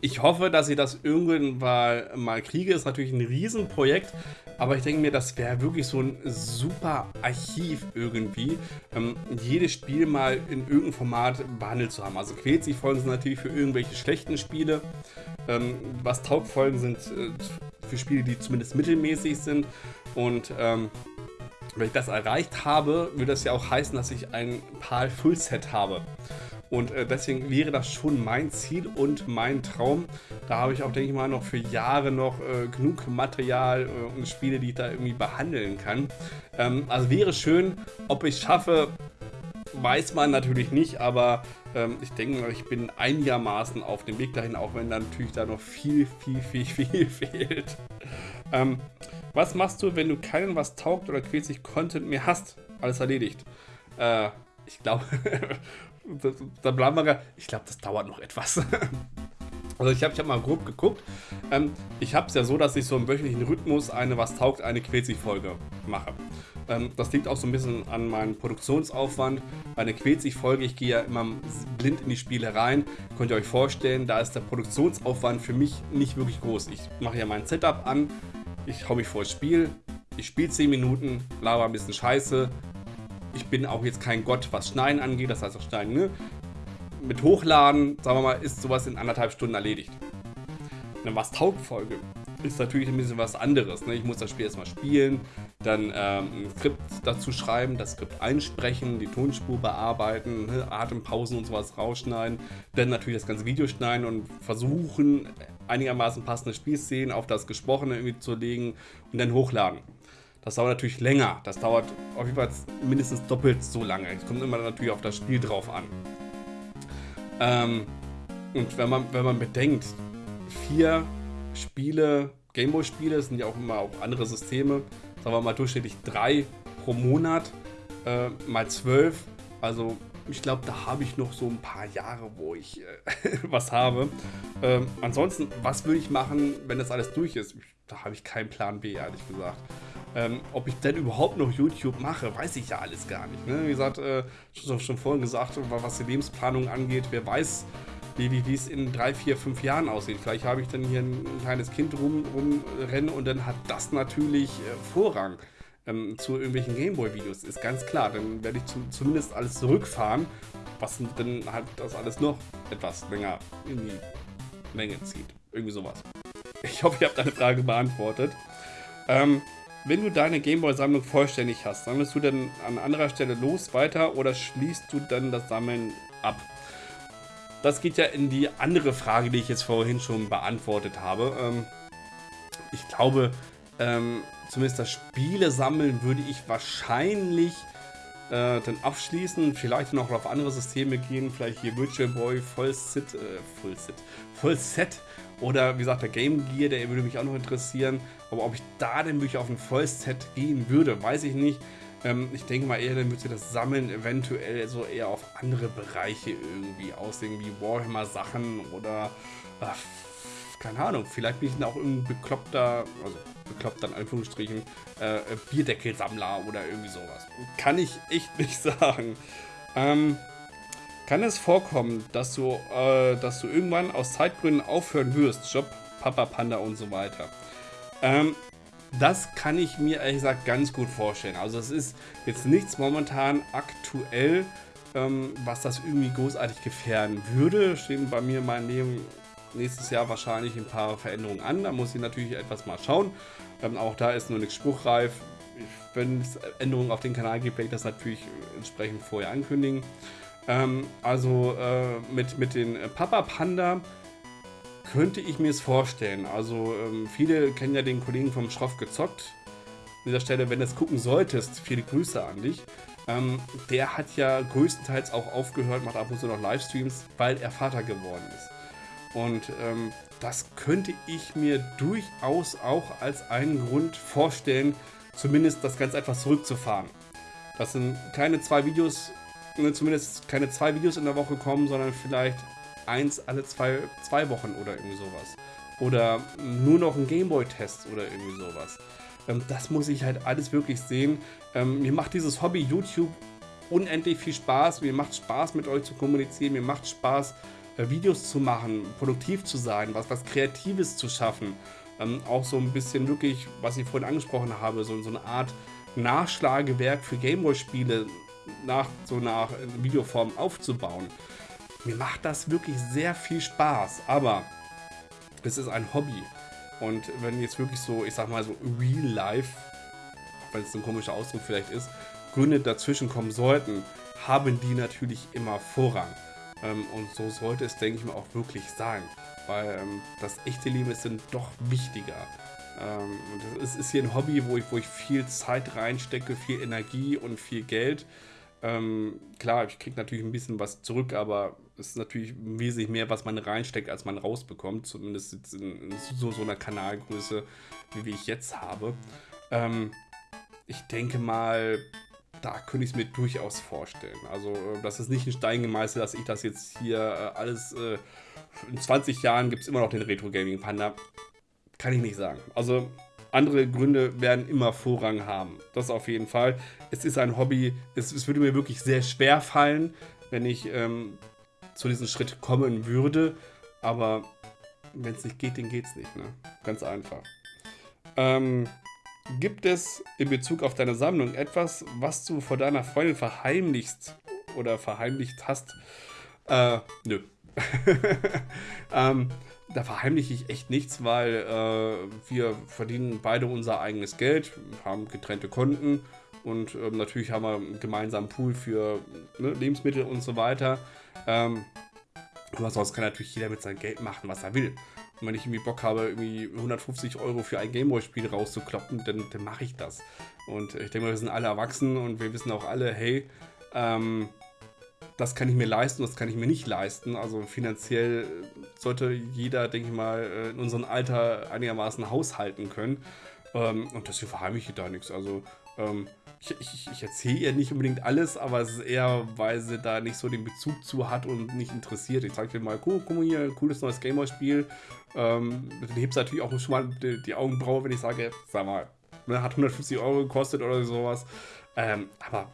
ich hoffe, dass ich das irgendwann mal, mal kriege. Ist natürlich ein Riesenprojekt, aber ich denke mir, das wäre wirklich so ein super Archiv irgendwie, ähm, jedes Spiel mal in irgendeinem Format behandelt zu haben. Also quält sich Folgen sind natürlich für irgendwelche schlechten Spiele. Ähm, was taugt Folgen sind äh, für Spiele, die zumindest mittelmäßig sind. Und ähm, wenn ich das erreicht habe, würde das ja auch heißen, dass ich ein PAL Fullset habe. Und äh, deswegen wäre das schon mein Ziel und mein Traum. Da habe ich auch, denke ich mal, noch für Jahre noch äh, genug Material äh, und Spiele, die ich da irgendwie behandeln kann. Ähm, also wäre schön, ob ich schaffe, weiß man natürlich nicht, aber ähm, ich denke, ich bin einigermaßen auf dem Weg dahin, auch wenn da natürlich da noch viel, viel, viel, viel fehlt. Ähm, was machst du, wenn du keinen was taugt oder quälsig Content mehr hast? Alles erledigt. Äh, ich glaube, da bleiben wir. Ich glaube, das dauert noch etwas. Also ich habe ich hab mal grob geguckt. Ähm, ich habe es ja so, dass ich so im wöchentlichen Rhythmus eine Was taugt, eine Quetzig-Folge mache. Ähm, das liegt auch so ein bisschen an meinem Produktionsaufwand. Bei einer Quetzig-Folge, ich gehe ja immer blind in die Spiele rein. Könnt ihr euch vorstellen, da ist der Produktionsaufwand für mich nicht wirklich groß. Ich mache ja mein Setup an, ich hau mich vor das Spiel, ich spiele 10 Minuten, laber ein bisschen Scheiße, ich bin auch jetzt kein Gott, was Schneiden angeht, das heißt auch Schneiden, ne? Mit Hochladen, sagen wir mal, ist sowas in anderthalb Stunden erledigt. Eine was taugt Folge ist natürlich ein bisschen was anderes. Ne? Ich muss das Spiel erstmal spielen, dann ähm, ein Skript dazu schreiben, das Skript einsprechen, die Tonspur bearbeiten, ne? Atempausen und sowas rausschneiden, dann natürlich das ganze Video schneiden und versuchen, einigermaßen passende Spielszenen auf das Gesprochene irgendwie zu legen und dann hochladen. Das dauert natürlich länger. Das dauert auf jeden Fall mindestens doppelt so lange. Es kommt immer natürlich auf das Spiel drauf an. Ähm, und wenn man, wenn man bedenkt, vier Spiele, Gameboy-Spiele, sind ja auch immer auch andere Systeme, sagen wir mal durchschnittlich drei pro Monat, äh, mal zwölf. Also ich glaube, da habe ich noch so ein paar Jahre, wo ich äh, was habe. Ähm, ansonsten, was würde ich machen, wenn das alles durch ist? Da habe ich keinen Plan B, ehrlich gesagt. Ähm, ob ich denn überhaupt noch YouTube mache, weiß ich ja alles gar nicht. Ne? Wie gesagt, äh, schon, schon vorhin gesagt, was die Lebensplanung angeht, wer weiß, wie, es in drei, vier, fünf Jahren aussieht. Vielleicht habe ich dann hier ein, ein kleines Kind rum, rumrennen und dann hat das natürlich äh, Vorrang ähm, zu irgendwelchen Gameboy-Videos. Ist ganz klar. Dann werde ich zum, zumindest alles zurückfahren, was dann halt das alles noch etwas länger irgendwie Länge zieht. Irgendwie sowas. Ich hoffe, ihr habt deine Frage beantwortet. Ähm, wenn du deine Gameboy-Sammlung vollständig hast, sammelst du dann an anderer Stelle los weiter oder schließt du dann das Sammeln ab? Das geht ja in die andere Frage, die ich jetzt vorhin schon beantwortet habe. Ähm, ich glaube, ähm, zumindest das Spiele sammeln würde ich wahrscheinlich äh, dann abschließen. Vielleicht noch auf andere Systeme gehen. Vielleicht hier Virtual Boy, Voll Sit, äh, Full Sit, Full Set. Oder wie gesagt, der Game Gear, der würde mich auch noch interessieren. Aber ob ich da denn wirklich auf ein Vollset gehen würde, weiß ich nicht. Ähm, ich denke mal eher, dann würde das Sammeln eventuell so eher auf andere Bereiche irgendwie aussehen, wie Warhammer-Sachen oder äh, keine Ahnung, vielleicht bin ich dann auch irgendein bekloppter, also bekloppter in Anführungsstrichen, äh, Bierdeckelsammler oder irgendwie sowas. Kann ich echt nicht sagen. Ähm, kann es vorkommen, dass du, äh, dass du irgendwann aus Zeitgründen aufhören wirst, Job, Papa Panda und so weiter? Ähm, das kann ich mir ehrlich gesagt ganz gut vorstellen. Also es ist jetzt nichts momentan aktuell, ähm, was das irgendwie großartig gefährden würde. Stehen bei mir in meinem Leben nächstes Jahr wahrscheinlich ein paar Veränderungen an. Da muss ich natürlich etwas mal schauen. Ähm, auch da ist nur nichts spruchreif. Wenn es Änderungen auf den Kanal gibt, werde ich das natürlich entsprechend vorher ankündigen. Ähm, also äh, mit, mit den Papa Panda könnte ich mir es vorstellen. Also ähm, viele kennen ja den Kollegen vom Schroff gezockt. An dieser Stelle, wenn du es gucken solltest, viele Grüße an dich. Ähm, der hat ja größtenteils auch aufgehört, macht ab und zu noch Livestreams, weil er Vater geworden ist. Und ähm, das könnte ich mir durchaus auch als einen Grund vorstellen, zumindest das Ganze etwas zurückzufahren. Das sind keine zwei Videos, ne, zumindest keine zwei Videos in der Woche kommen, sondern vielleicht eins alle zwei, zwei Wochen oder irgendwie sowas. Oder nur noch ein Gameboy-Test oder irgendwie sowas. Ähm, das muss ich halt alles wirklich sehen. Ähm, mir macht dieses Hobby YouTube unendlich viel Spaß. Mir macht Spaß mit euch zu kommunizieren. Mir macht Spaß äh, Videos zu machen, produktiv zu sein, was, was Kreatives zu schaffen. Ähm, auch so ein bisschen wirklich, was ich vorhin angesprochen habe, so, so eine Art Nachschlagewerk für Gameboy-Spiele nach so nach Videoform aufzubauen. Mir macht das wirklich sehr viel Spaß, aber es ist ein Hobby. Und wenn jetzt wirklich so, ich sag mal so Real Life, wenn es ein komischer Ausdruck vielleicht ist, Gründe dazwischen kommen sollten, haben die natürlich immer Vorrang. Ähm, und so sollte es, denke ich mal, auch wirklich sein. Weil ähm, das echte Leben ist dann doch wichtiger. Ähm, das ist hier ein Hobby, wo ich, wo ich viel Zeit reinstecke, viel Energie und viel Geld. Ähm, klar, ich kriege natürlich ein bisschen was zurück, aber es ist natürlich wesentlich mehr, was man reinsteckt, als man rausbekommt. Zumindest in, in so, so einer Kanalgröße, wie ich jetzt habe. Ähm, ich denke mal, da könnte ich es mir durchaus vorstellen. Also, äh, das ist nicht ein Stein gemeißelt, dass ich das jetzt hier äh, alles. Äh, in 20 Jahren gibt es immer noch den Retro Gaming Panda. Kann ich nicht sagen. Also, andere Gründe werden immer Vorrang haben. Das auf jeden Fall. Es ist ein Hobby. Es, es würde mir wirklich sehr schwer fallen, wenn ich ähm, zu diesem Schritt kommen würde. Aber wenn es nicht geht, dann geht es nicht. Ne? Ganz einfach. Ähm, gibt es in Bezug auf deine Sammlung etwas, was du vor deiner Freundin verheimlichst oder verheimlicht hast? Äh, nö. ähm, da verheimliche ich echt nichts, weil äh, wir verdienen beide unser eigenes Geld, haben getrennte Konten und ähm, natürlich haben wir einen gemeinsamen Pool für ne, Lebensmittel und so weiter. Ähm, aber sonst kann natürlich jeder mit seinem Geld machen, was er will. Und wenn ich irgendwie Bock habe, irgendwie 150 Euro für ein Gameboy-Spiel rauszukloppen, dann, dann mache ich das. Und ich denke mal, wir sind alle erwachsen und wir wissen auch alle, hey, ähm, das kann ich mir leisten, das kann ich mir nicht leisten. Also finanziell sollte jeder, denke ich mal, äh, in unserem Alter einigermaßen haushalten können. Ähm, und deswegen verheimliche ich da nichts. Also ähm, ich, ich, ich erzähle ihr nicht unbedingt alles, aber es ist eher, weil sie da nicht so den Bezug zu hat und nicht interessiert. Ich zeige dir mal, guck, guck mal hier, cooles neues Gameboy-Spiel. Ähm, dann hebst du natürlich auch schon mal die, die, Augenbraue, wenn ich sage, sag mal, ne, hat 150 Euro gekostet oder sowas. Ähm, aber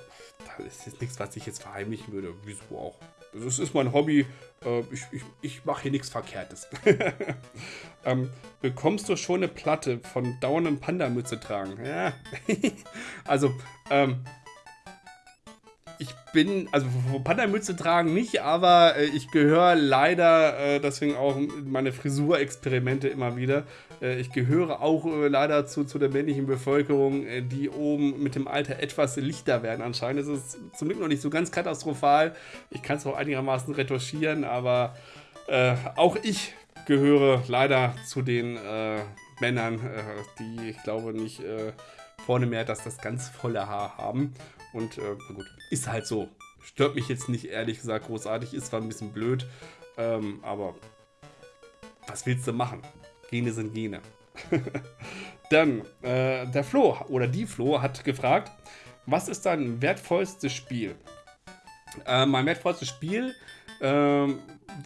das ist jetzt nichts, was ich jetzt verheimlichen würde. Wieso auch? Das ist mein Hobby. Äh, ich ich, ich mache hier nichts Verkehrtes. ähm, bekommst du schon eine Platte von dauerndem Panda-Mütze tragen? Ja. also, ähm, ich bin, also Panda-Mütze tragen nicht, aber äh, ich gehöre leider, äh, deswegen auch meine Frisurexperimente immer wieder, ich gehöre auch äh, leider zu, zu der männlichen Bevölkerung, äh, die oben mit dem Alter etwas lichter werden anscheinend. Es ist zum Glück noch nicht so ganz katastrophal. Ich kann es auch einigermaßen retuschieren, aber äh, auch ich gehöre leider zu den Männern, die, ich glaube, nicht vorne mehr dass das ganz volle Haar haben. Und äh, gut, ist halt so. Stört mich jetzt nicht, ehrlich gesagt, großartig. Ist zwar ein bisschen blöd, ähm, aber was willst du machen? Gene sind Gene. Dann, äh, der Flo oder die Flo hat gefragt, was ist dein wertvollstes Spiel? Äh, mein wertvollstes Spiel ähm,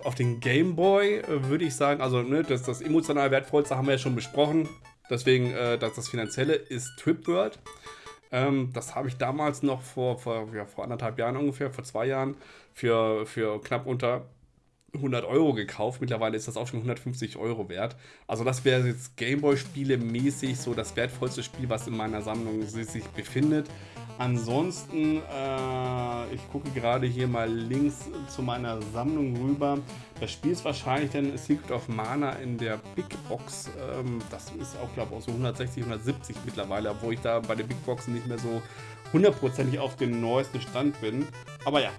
auf den Game Boy äh, würde ich sagen, also ne, das, das emotional wertvollste haben wir ja schon besprochen. Deswegen, äh, das, das Finanzielle ist Trip World. Ähm, das habe ich damals noch vor, vor, ja, vor anderthalb Jahren ungefähr, vor zwei Jahren, für, für knapp unter 100 Euro gekauft. Mittlerweile ist das auch schon 150 Euro wert. Also das wäre jetzt Gameboy-Spiele mäßig so das wertvollste Spiel, was in meiner Sammlung sich befindet. Ansonsten, äh, ich gucke gerade hier mal links zu meiner Sammlung rüber. Das Spiel ist wahrscheinlich dann Secret of Mana in der Big Box. Ähm, das ist auch, glaube ich, auch so 160, 170 mittlerweile, obwohl ich da bei den Big Boxen nicht mehr so hundertprozentig auf den neuesten Stand bin. Aber ja,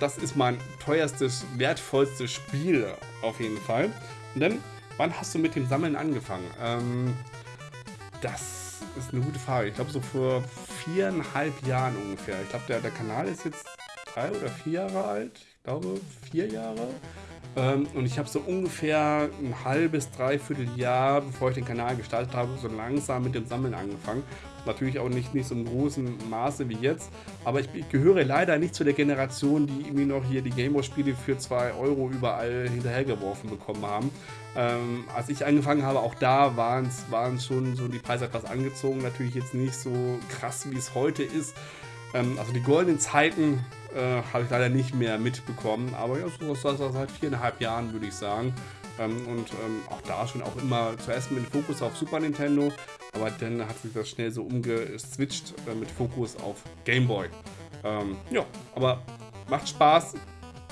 das ist mein teuerstes, wertvollstes Spiel auf jeden Fall. Und dann, wann hast du mit dem Sammeln angefangen? Ähm, das ist eine gute Frage. Ich glaube, so vor viereinhalb Jahren ungefähr. Ich glaube, der, der Kanal ist jetzt drei oder vier Jahre alt. Ich glaube, vier Jahre. Ähm, und ich habe so ungefähr ein halbes, dreiviertel Jahr, bevor ich den Kanal gestartet habe, so langsam mit dem Sammeln angefangen. Natürlich auch nicht, nicht so im großen Maße wie jetzt. Aber ich, gehöre leider nicht zu der Generation, die irgendwie noch hier die Gameboy-Spiele für 2 Euro überall hinterhergeworfen bekommen haben. Ähm, als ich angefangen habe, auch da waren es schon so die Preise etwas angezogen. Natürlich jetzt nicht so krass, wie es heute ist. Ähm, also die goldenen Zeiten äh, habe ich leider nicht mehr mitbekommen. Aber ja, so so seit viereinhalb Jahren würde ich sagen. Ähm, und ähm, auch da schon auch immer zuerst mit Fokus auf Super Nintendo, aber dann hat sich das schnell so umgeswitcht äh, mit Fokus auf Game Boy. Ähm, ja, aber macht Spaß,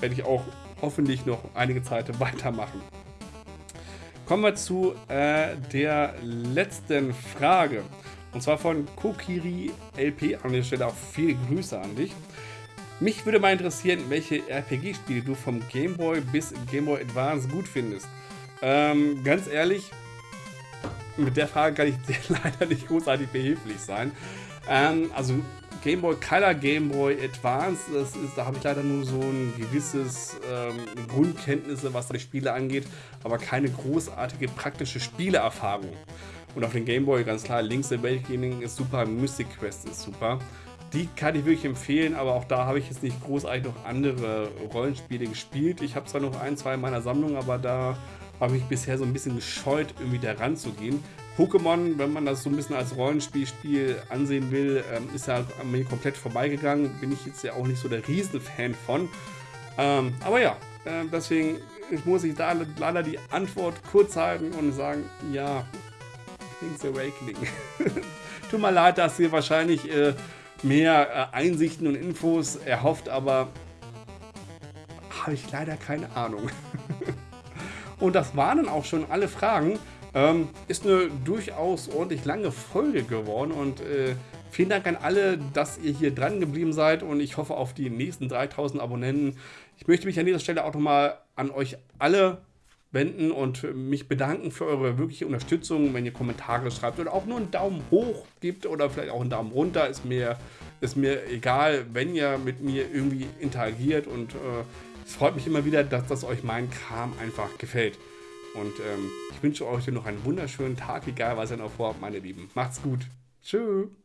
werde ich auch hoffentlich noch einige Zeit weitermachen. Kommen wir zu äh, der letzten Frage. Und zwar von Kokiri LP. An der Stelle auch viele Grüße an dich. Mich würde mal interessieren, welche RPG-Spiele du vom Game Boy bis Game Boy Advance gut findest. Ähm, ganz ehrlich, mit der Frage kann ich dir leider nicht großartig behilflich sein. Ähm, also Game Boy Color, Game Boy Advance, das ist, da habe ich leider nur so ein gewisses ähm, Grundkenntnisse, was die Spiele angeht, aber keine großartige praktische Spieleerfahrung. Und auf dem Game Boy ganz klar, Link's Awakening ist super, Mystic Quest ist super. Die kann ich wirklich empfehlen, aber auch da habe ich jetzt nicht großartig noch andere Rollenspiele gespielt. Ich habe zwar noch ein, zwei in meiner Sammlung, aber da habe ich bisher so ein bisschen gescheut, irgendwie da ranzugehen. Pokémon, wenn man das so ein bisschen als Rollenspielspiel ansehen will, ähm, ist ja an mir komplett vorbeigegangen. Bin ich jetzt ja auch nicht so der Riesenfan von. Ähm, aber ja, äh, deswegen muss ich da leider die Antwort kurz halten und sagen, ja, Link's Awakening. Tut mir leid, dass ihr wahrscheinlich äh, mehr äh, Einsichten und Infos erhofft, aber habe ich leider keine Ahnung. und das waren dann auch schon alle Fragen. Ähm, ist eine durchaus ordentlich lange Folge geworden und äh, vielen Dank an alle, dass ihr hier dran geblieben seid und ich hoffe auf die nächsten 3000 Abonnenten. Ich möchte mich an dieser Stelle auch nochmal an euch alle wenden und mich bedanken für eure wirkliche Unterstützung, wenn ihr Kommentare schreibt oder auch nur einen Daumen hoch gibt oder vielleicht auch einen Daumen runter, ist mir, ist mir egal, wenn ihr mit mir irgendwie interagiert und äh, es freut mich immer wieder, dass das euch mein Kram einfach gefällt. Und ähm, ich wünsche euch noch einen wunderschönen Tag, egal was ihr noch vorhabt, meine Lieben. Macht's gut. Tschüss.